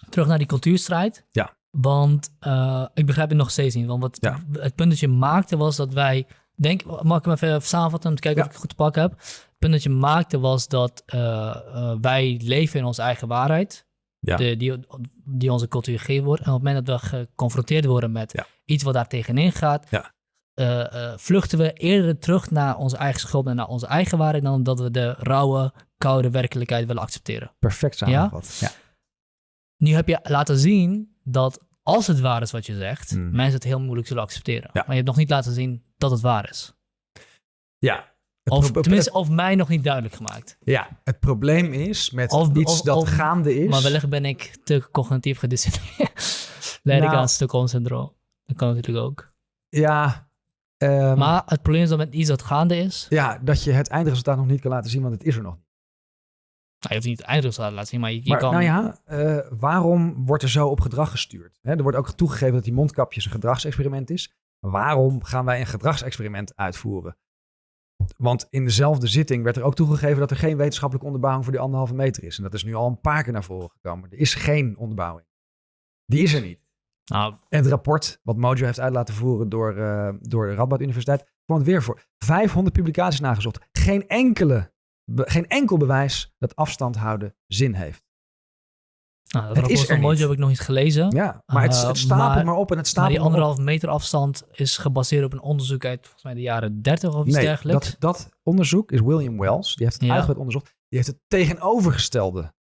terug naar die cultuurstrijd. Ja. Want uh, ik begrijp het nog steeds niet. Want wat ja. het punt dat je maakte was dat wij. Denk, mag ik hem even samenvatten om te kijken ja. of ik het goed te pakken heb? Het punt dat je maakte was dat uh, uh, wij leven in onze eigen waarheid. Ja. De, die, die onze cultuur gegeven wordt. En op het moment dat we geconfronteerd worden met ja. iets wat daar tegenin gaat, ja. Uh, vluchten we eerder terug naar onze eigen schuld en naar onze eigen waarheid dan dat we de rauwe, koude werkelijkheid willen accepteren. Perfect samengevat. Ja? ja? Nu heb je laten zien dat als het waar is wat je zegt, Hmm. mensen het heel moeilijk zullen accepteren. Ja. Maar je hebt nog niet laten zien dat het waar is. Ja. Of tenminste, of mij nog niet duidelijk gemaakt. Ja, het probleem is met Of- iets of- dat of- gaande is. Maar wellicht ben ik te cognitief gedisciplineerd. Leid ik Nou. aan Stockholm-syndroom. Dat kan natuurlijk ook. Ja. Ehm, Maar het probleem is dat met iets dat gaande is, ja, dat je het eindresultaat nog niet kan laten zien, want het is er nog niet. nou, je hoeft niet het eindresultaat te laten zien, maar je, je Maar kan... nou ja, eh, waarom wordt er zo op gedrag gestuurd? Er wordt ook toegegeven dat die mondkapjes een gedragsexperiment is. Waarom gaan wij een gedragsexperiment uitvoeren? Want in dezelfde zitting werd er ook toegegeven dat er geen wetenschappelijke onderbouwing voor die anderhalve meter is. En dat is nu al een paar keer naar voren gekomen. Er is geen onderbouwing. Die is er niet. Nou, En het rapport wat Mojo heeft uit laten voeren door, uh, door de Radboud Universiteit kwam weer voor. 500 publicaties nagezocht. Geen, enkele, be, geen enkel bewijs dat afstand houden zin heeft. nou, dat Het rapport is er van Mojo niet. heb ik nog niet gelezen. Ja, maar het, Uh, het stapelt maar, maar- op en het Maar stapelt die maar op. anderhalf meter afstand is gebaseerd op een onderzoek uit volgens mij de jaren 30 of iets Nee, dergelijks. dat, dat onderzoek is William Wells. Die heeft het Ja. uitgebreid onderzocht. Die heeft het tegenovergestelde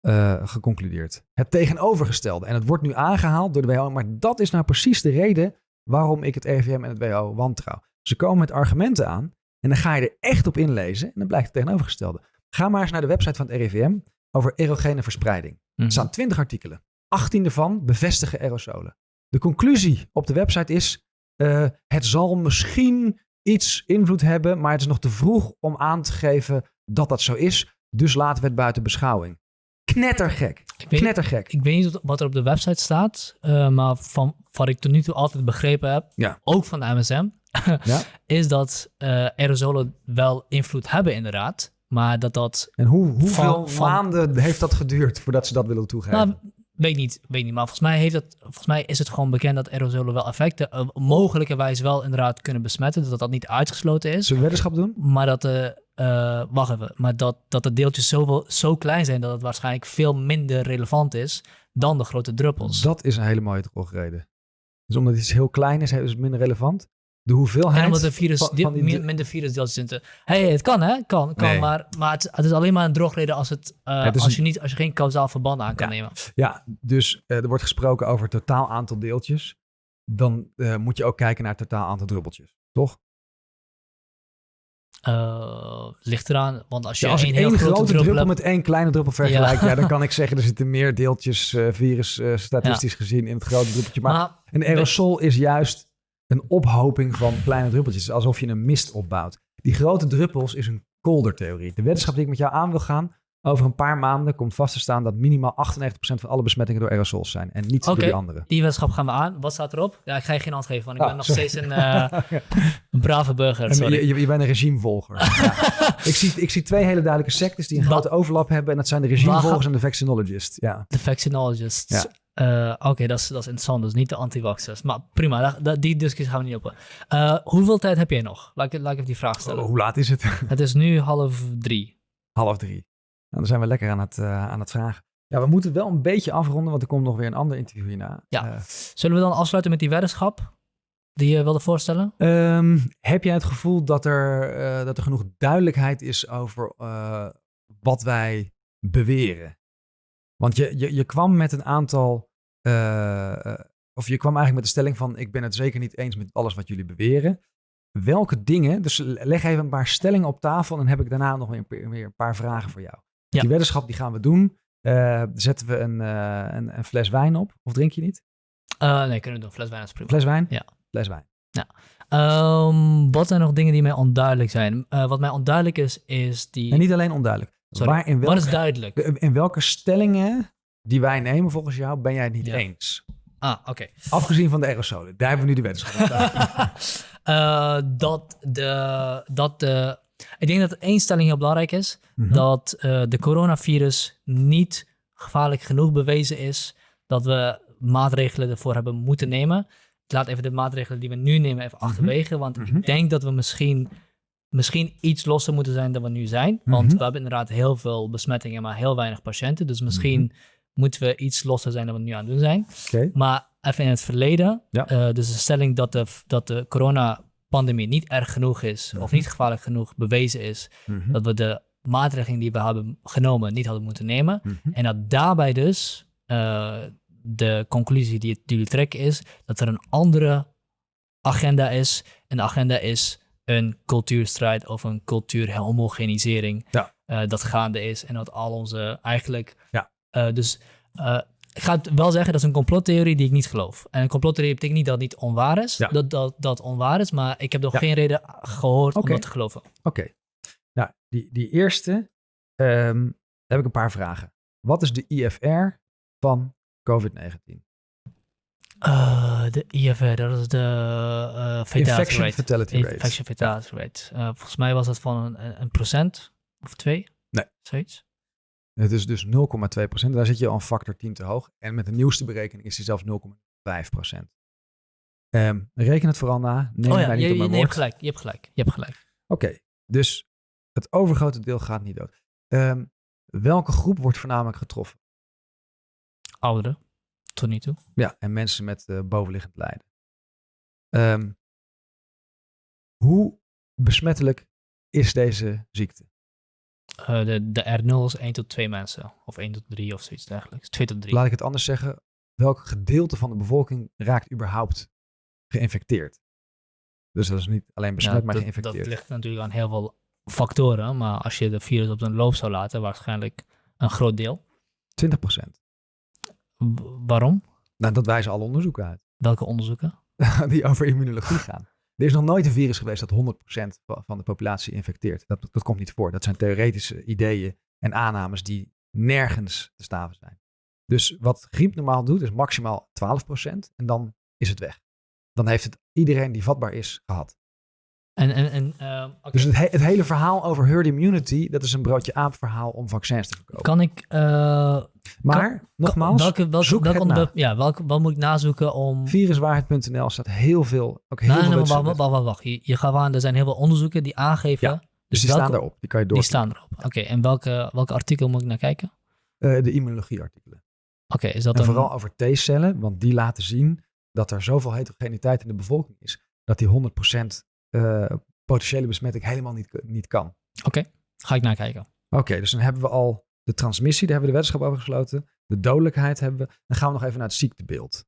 eh, geconcludeerd. Het tegenovergestelde. En het wordt nu aangehaald door de WHO. Maar dat is nou precies de reden waarom ik het RIVM en het WHO wantrouw. Ze komen met argumenten aan. En dan ga je er echt op inlezen. En dan blijkt het tegenovergestelde. Ga maar eens naar de website van het RIVM over erogene verspreiding. Mhm. Er staan 20 artikelen. 18 ervan bevestigen aerosolen. De conclusie op de website is: eh, het zal misschien iets invloed hebben, maar het is nog te vroeg om aan te geven dat dat zo is. Dus laten we het buiten beschouwing. Knettergek. Ik weet, Knettergek. ik weet niet wat er op de website staat, eh, maar van wat ik tot nu toe altijd begrepen heb, Ja. ook van de MSM, Ja. is dat eh, aerosolen wel invloed hebben inderdaad, maar dat dat, En hoe, hoeveel Van- van- maanden heeft dat geduurd voordat ze dat willen toegeven? nou, weet niet, weet niet, maar volgens mij, heeft het, volgens mij is het gewoon bekend dat aerosolen wel effecten, uh, mogelijkerwijs wel inderdaad kunnen besmetten, dat dat niet uitgesloten is. Zullen we weddenschap doen? Maar dat de, eh, wacht even, maar dat, dat de deeltjes zo, zo klein zijn dat het waarschijnlijk veel minder relevant is dan de grote druppels. Dat is een hele mooie drogreden. Dus omdat iets heel klein is, is het minder relevant. De hoeveelheid En omdat er virus, van, die... minder virusdeeltjes zitten. Hey, het kan hè, kan, kan Nee. maar, maar het, het is alleen maar een drogreden als, het, eh, Het als, je niet, als je geen kausaal verband aan kan Ja. nemen. Ja, dus eh, er wordt gesproken over het totaal aantal deeltjes. Dan moet je ook kijken naar het totaal aantal druppeltjes. Toch? Eh, ligt eraan, want als je Ja, als ik één heel grote grote druppel met één kleine druppel vergelijk, ja. dan kan ik zeggen er zitten meer deeltjes eh, virus eh, statistisch gezien in het grote druppeltje. Maar, Maar, een aerosol is juist een ophoping van kleine druppeltjes, alsof je een mist opbouwt. Die grote druppels is een koldertheorie. De wetenschap die ik met jou aan wil gaan, over een paar maanden komt vast te staan dat minimaal 98% van alle besmettingen door aerosols zijn en niet door Oké. die andere. die wetenschap gaan we aan. Wat staat erop? Ja, ik ga je geen antwoord geven, want ik Ah, ben nog sorry. steeds een, eh, een brave burger. Sorry. je, je, je bent een regimevolger. ja. ik, zie, ik zie twee hele duidelijke sectes die een grote overlap hebben. En dat zijn de regimevolgers en de vaccinologists. Ja. De vaccinologists. Ja. Eh, Oké, dat, is, dat is interessant. Dus niet de anti-vaxxers. Maar prima, die discussie gaan we niet op. Eh, hoeveel tijd heb jij nog? Laat ik, laat ik even die vraag stellen. Oh, hoe laat is het? Het is nu half drie. Half drie. Nou, dan zijn we lekker aan het, eh, aan het vragen. Ja, we moeten wel een beetje afronden, want er komt nog weer een ander interview hierna. Ja. Eh, Zullen we dan afsluiten met die weddenschap die je wilde voorstellen? Ehm, heb jij het gevoel dat er, eh, dat er genoeg duidelijkheid is over wat wij beweren? Want je, je, je kwam met een aantal, of je kwam eigenlijk met de stelling van ik ben het zeker niet eens met alles wat jullie beweren. Welke dingen, dus leg even een paar stellingen op tafel en dan heb ik daarna nog weer een paar vragen voor jou. Ja. Die weddenschap die gaan we doen. Eh, zetten we een, eh, een, een fles wijn op, of drink je niet? Eh, nee, kunnen we doen. Fles wijn is prima. Fles wijn? Ja. Fles wijn. Ehm, wat zijn nog dingen die mij onduidelijk zijn? Wat mij onduidelijk is, is die... En niet alleen onduidelijk. Sorry, Waar, in Wat welke is duidelijk? In welke stellingen die wij nemen volgens jou ben jij het niet Ja. eens? Ah, oké. Afgezien van de aerosolen. Daar hebben we nu de. Eh, dat de... Dat de ik denk dat één stelling heel belangrijk is. Mhm. dat eh, de coronavirus niet gevaarlijk genoeg bewezen is dat we maatregelen ervoor hebben moeten nemen. Ik laat even de maatregelen die we nu nemen even achterwege, want Mhm. ik denk dat we misschien, misschien iets losser moeten zijn dan we nu zijn. Want Mhm. we hebben inderdaad heel veel besmettingen, maar heel weinig patiënten. Dus misschien Mhm. moeten we iets losser zijn dan we nu aan het doen zijn. Maar even in het verleden, Ja. eh, dus de stelling dat de, dat de coronapandemie niet erg genoeg is, of Mhm. niet gevaarlijk genoeg bewezen is, Mhm. dat we de maatregelen die we hebben genomen niet hadden moeten nemen. Mhm. En dat daarbij dus eh, de conclusie die, jullie trekken is dat er een andere agenda is. En de agenda is een cultuurstrijd of een cultuurhomogenisering Ja. eh, dat gaande is. En dat al onze eigenlijk... Ja. eh, dus ik ga het wel zeggen, dat is een complottheorie die ik niet geloof. En een complottheorie betekent niet dat het niet onwaar is. Ja. Dat, dat dat onwaar is, maar ik heb nog Ja. geen reden gehoord om dat te geloven. Oké. Nou, die, die eerste, daar heb ik een paar vragen. Wat is de IFR van COVID-19? Eh, de IFR, dat is de eh fatality Infection rate. fatality rate. Infection fatality rate. Eh, volgens mij was dat van een, een procent of twee. Nee. Zoiets. Het is dus 0,2 procent. Daar zit je al een factor 10 te hoog. En met de nieuwste berekening is die zelfs 0,5 procent. Ehm, reken het vooral na. Neem oh mij ja, niet je, op mijn hebt gelijk. Je hebt gelijk. Je hebt gelijk. Oké, dus het overgrote deel gaat niet dood. Ehm, welke groep wordt voornamelijk getroffen? Ouderen. Tot nu toe. Ja, en mensen met eh, bovenliggend lijden. Ehm, hoe besmettelijk is deze ziekte? Eh, de, de R0 is 1 tot 2 mensen. Of 1 tot 3 of zoiets dergelijks. 2 tot 3. Laat ik het anders zeggen. Welk gedeelte van de bevolking raakt überhaupt geïnfecteerd? Dus dat is niet alleen besmet, maar dat, geïnfecteerd. dat ligt natuurlijk aan heel veel factoren. Maar als je de virus op zijn loop zou laten, waarschijnlijk een groot deel. 20 procent. Waarom? Nou, dat wijzen alle onderzoeken uit. Welke onderzoeken? die over immunologie gaan. Er is nog nooit een virus geweest dat 100% va- van de populatie infecteert. Dat, dat komt niet voor. Dat zijn theoretische ideeën en aannames die nergens te staven zijn. Dus wat griep normaal doet, is maximaal 12% en dan is het weg. Dan heeft het iedereen die vatbaar is gehad. En, en, en eh. Dus het, he- het hele verhaal over herd immunity, dat is een broodje aap verhaal om vaccins te verkopen. Kan ik... eh, maar, nogmaals, welke, welke, zoek welk het onderwerp, na. ja, welke, wat moet ik nazoeken om... viruswaarheid.nl staat heel veel, ook heel Nee, veel nee, wacht, wacht, wacht, wacht. Je, je gaat aan, er zijn heel veel onderzoeken die aangeven... Ja, Dus die welke- staan daarop, die kan je door. Die staan erop. Oké, en welke, welke artikel moet ik naar kijken? Eh, de immunologieartikelen. Oké, is dat En een... vooral over T-cellen, want die laten zien dat er zoveel heterogeniteit in de bevolking is, dat die 100% eh, potentiële besmetting helemaal niet, niet kan. Oké, ga ik naar kijken. Oké, dus dan hebben we al de transmissie, daar hebben we de wetenschap over gesloten. De dodelijkheid hebben we. Dan gaan we nog even naar het ziektebeeld.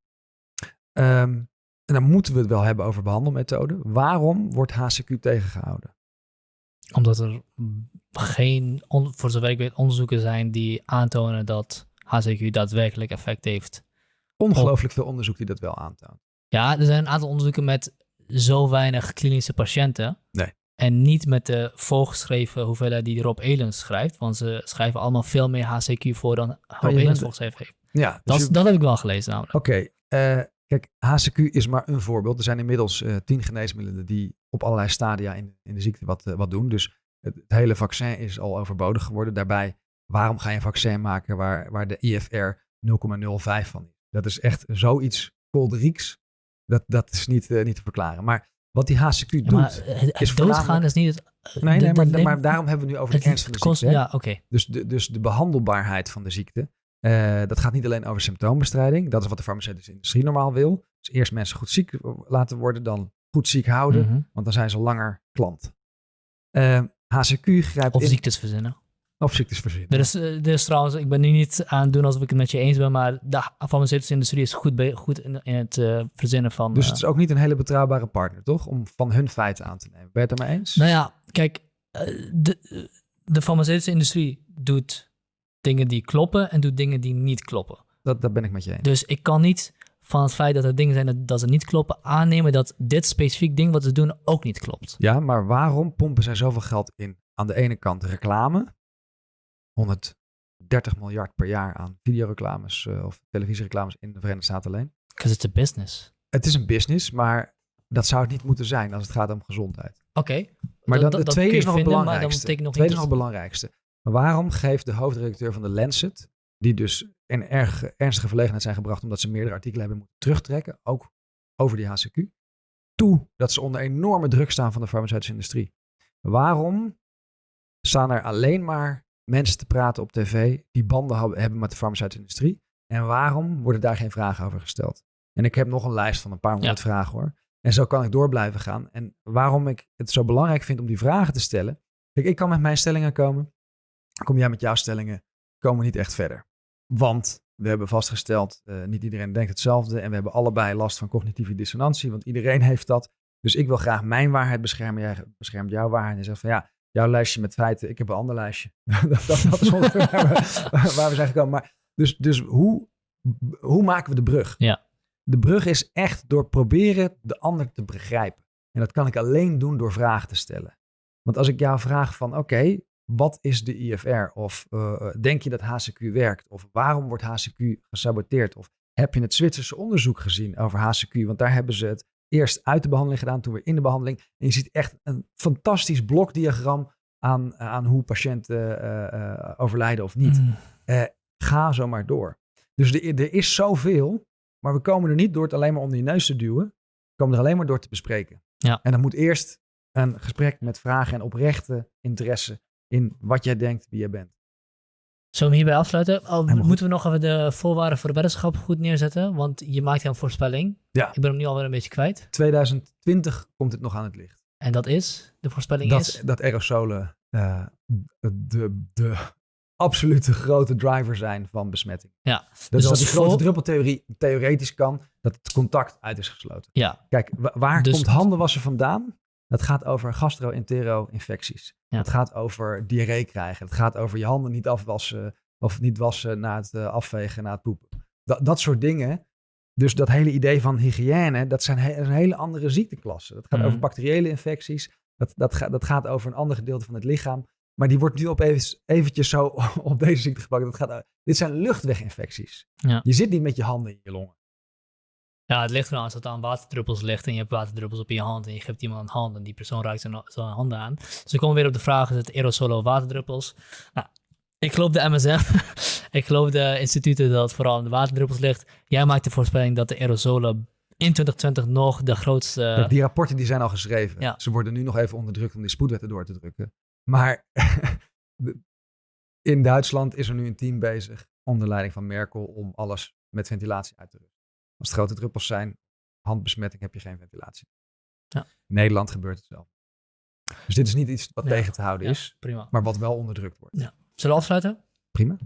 Ehm, en dan moeten we het wel hebben over behandelmethoden. Waarom wordt HCQ tegengehouden? Omdat er geen, voor zover ik weet, onderzoeken zijn die aantonen dat HCQ daadwerkelijk effect heeft. Ongelooflijk veel onderzoek die dat wel aantoont. Ja, er zijn een aantal onderzoeken met zo weinig klinische patiënten. Nee. En niet met de voorgeschreven hoeveelheid die Rob Elens schrijft. Want ze schrijven allemaal veel meer HCQ voor dan Rob Oh, je Elens voorgeschreven heeft. Ja, dus Dat, je- dat heb ik wel gelezen namelijk. Oké, eh, kijk, HCQ is maar een voorbeeld. Er zijn inmiddels eh, tien geneesmiddelen die op allerlei stadia in, in de ziekte wat, eh, wat doen. Dus het, het hele vaccin is al overbodig geworden. Daarbij, waarom ga je een vaccin maken waar, waar de IFR 0,05 van is? Dat is echt zoiets kolderieks. Dat, dat is niet, eh, niet te verklaren. Maar wat die HCQ Ja, doet... maar het, is doodgaan is niet het... nee, maar, maar daarom hebben we nu over de ernst van de kost, ziekte. Ja, oké. Dus de, dus de behandelbaarheid van de ziekte. eh, dat gaat niet alleen over symptoombestrijding. Dat is wat de farmaceutische industrie normaal wil. Dus eerst mensen goed ziek laten worden, dan goed ziek houden. Mhm. Want dan zijn ze langer klant. Eh, HCQ grijpt Of in ziektes verzinnen. Verzinnen. Er is, eh, er is trouwens, ik ben nu niet aan het doen alsof ik het met je eens ben, maar de farmaceutische industrie is goed, goed in, in het eh, verzinnen van... Dus eh, het is ook niet een hele betrouwbare partner, toch? Om van hun feiten aan te nemen. Ben je het ermee eens? Nou ja, kijk, eh, de, de farmaceutische industrie doet dingen die kloppen en doet dingen die niet kloppen. Dat, dat ben ik met je eens. Dus ik kan niet van het feit dat er dingen zijn dat, dat ze niet kloppen aannemen dat dit specifiek ding wat ze doen ook niet klopt. Ja, maar waarom pompen zij zoveel geld in? Aan de ene kant reclame. 130 miljard per jaar aan videoreclames eh, of televisiereclames in de Verenigde Staten alleen. Because it's a business. Het is een business, maar dat zou het niet moeten zijn als het gaat om gezondheid. Oké. Maar dan, de tweede is nog het belangrijkste. nog tweede is nog het belangrijkste. Maar waarom geeft de hoofdredacteur van de Lancet, die dus in erg ernstige verlegenheid zijn gebracht omdat ze meerdere artikelen hebben moeten terugtrekken, ook over die HCQ, toe dat ze onder enorme druk staan van de farmaceutische industrie? Waarom staan er alleen maar mensen te praten op tv die banden hebben- met de farmaceutische industrie? En waarom worden daar geen vragen over gesteld? En ik heb nog een lijst van een paar honderd vragen hoor. En zo kan ik door blijven gaan. En waarom ik het zo belangrijk vind om die vragen te stellen. Kijk, ik kan met mijn stellingen komen. Kom jij met jouw stellingen, komen we niet echt verder. Want we hebben vastgesteld, eh, niet iedereen denkt hetzelfde. En we hebben allebei last van cognitieve dissonantie. Want iedereen heeft dat. Dus ik wil graag mijn waarheid beschermen. Jij beschermt jouw waarheid. En zegt van ja, jouw lijstje met feiten. Ik heb een ander lijstje. dat, dat, dat is ongeveer waar we, waar we zijn gekomen. Maar dus, dus hoe, hoe maken we de brug? Ja. De brug is echt door proberen de ander te begrijpen. En dat kan ik alleen doen door vragen te stellen. Want als ik jou vraag van oké, wat is de IFR? Of eh, denk je dat HCQ werkt? Of waarom wordt HCQ gesaboteerd? Of heb je het Zwitserse onderzoek gezien over HCQ? Want daar hebben ze het eerst uit de behandeling gedaan, toen weer in de behandeling. En je ziet echt een fantastisch blokdiagram aan, aan hoe patiënten eh, eh, overlijden of niet. Mm. Ga zo maar door. Dus er, er is zoveel, maar we komen er niet door het alleen maar onder je neus te duwen. We komen er alleen maar door te bespreken. Ja. En dan moet eerst een gesprek met vragen en oprechte interesse in wat jij denkt, wie jij bent. Zullen we hem hierbij afsluiten? Oh, goed. moeten we nog even de voorwaarden voor de weddenschap goed neerzetten? Want je maakt een voorspelling. Ja. Ik ben hem nu alweer een beetje kwijt. 2020 komt het nog aan het licht. En dat is, de voorspelling Dat, is... dat aerosolen eh, de, de absolute grote driver zijn van besmetting. Ja, Dat dus is dat als die grote vol- druppeltheorie theoretisch kan, dat het contact uit is gesloten. Ja, Kijk, wa- waar Dus- komt handenwassen vandaan? Dat gaat over gastro-entero-infecties. Ja. Het gaat over diarree krijgen. Het gaat over je handen niet afwassen of niet wassen na het eh, afvegen, na het poepen. Dat, dat soort dingen. Dus dat hele idee van hygiëne, dat zijn he- een hele andere ziekteklassen. Dat gaat Mhm. over bacteriële infecties. Dat, dat, ga- dat gaat over een ander gedeelte van het lichaam. Maar die wordt nu opeens eventjes zo op deze ziekte gepakt. Dat gaat, dit zijn luchtweginfecties. Ja. Je zit niet met je handen in je longen. Ja, het ligt eraan als het aan waterdruppels ligt en je hebt waterdruppels op je hand en je geeft iemand een hand en die persoon raakt zijn, zijn handen aan. Dus we komen weer op de vraag, is het aerosol of waterdruppels? Nou, ik geloof de MSM. ik geloof de instituten dat het vooral aan de waterdruppels ligt. Jij maakt de voorspelling dat de aerosolen in 2020 nog de grootste... Die rapporten die zijn al geschreven. Ja. Ze worden nu nog even onderdrukt om die spoedwetten door te drukken. Maar in Duitsland is er nu een team bezig onder leiding van Merkel om alles met ventilatie uit te rusten. Als het grote druppels zijn, handbesmetting, heb je geen ventilatie. Ja. In Nederland gebeurt het wel. Dus dit is niet iets wat Ja. tegen te houden Ja, is, prima. maar wat wel onderdrukt wordt. Zullen we afsluiten? Prima.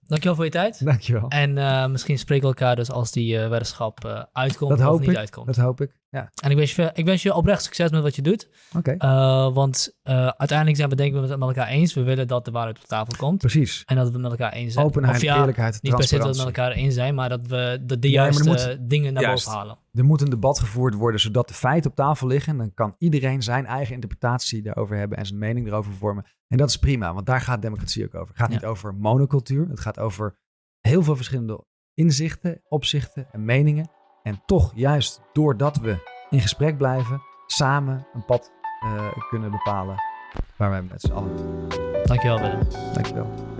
dankjewel voor je tijd. Dankjewel. En uh, misschien spreken we elkaar dus als die uh, weddenschap uh, uitkomt dat of hoop niet ik. uitkomt. Dat hoop ik, ja. En ik wens, je, ik wens je oprecht succes met wat je doet. Oké. Okay. want uiteindelijk zijn we denk ik met elkaar eens. We willen dat de waarheid op tafel komt. Precies. En dat we met elkaar eens zijn. Openheid, of ja, eerlijkheid, Niet per se dat we met elkaar eens zijn, maar dat we de, de juiste moet, dingen naar juist. boven halen. Er moet een debat gevoerd worden zodat de feiten op tafel liggen. En dan kan iedereen zijn eigen interpretatie daarover hebben en zijn mening erover vormen. En dat is prima, want daar gaat democratie ook over. Het gaat Ja. niet over monocultuur. Het gaat over heel veel verschillende inzichten, opzichten en meningen. En toch, juist doordat we in gesprek blijven, samen een pad eh, kunnen bepalen waar wij met z'n allen. Dankjewel Willem. Dankjewel.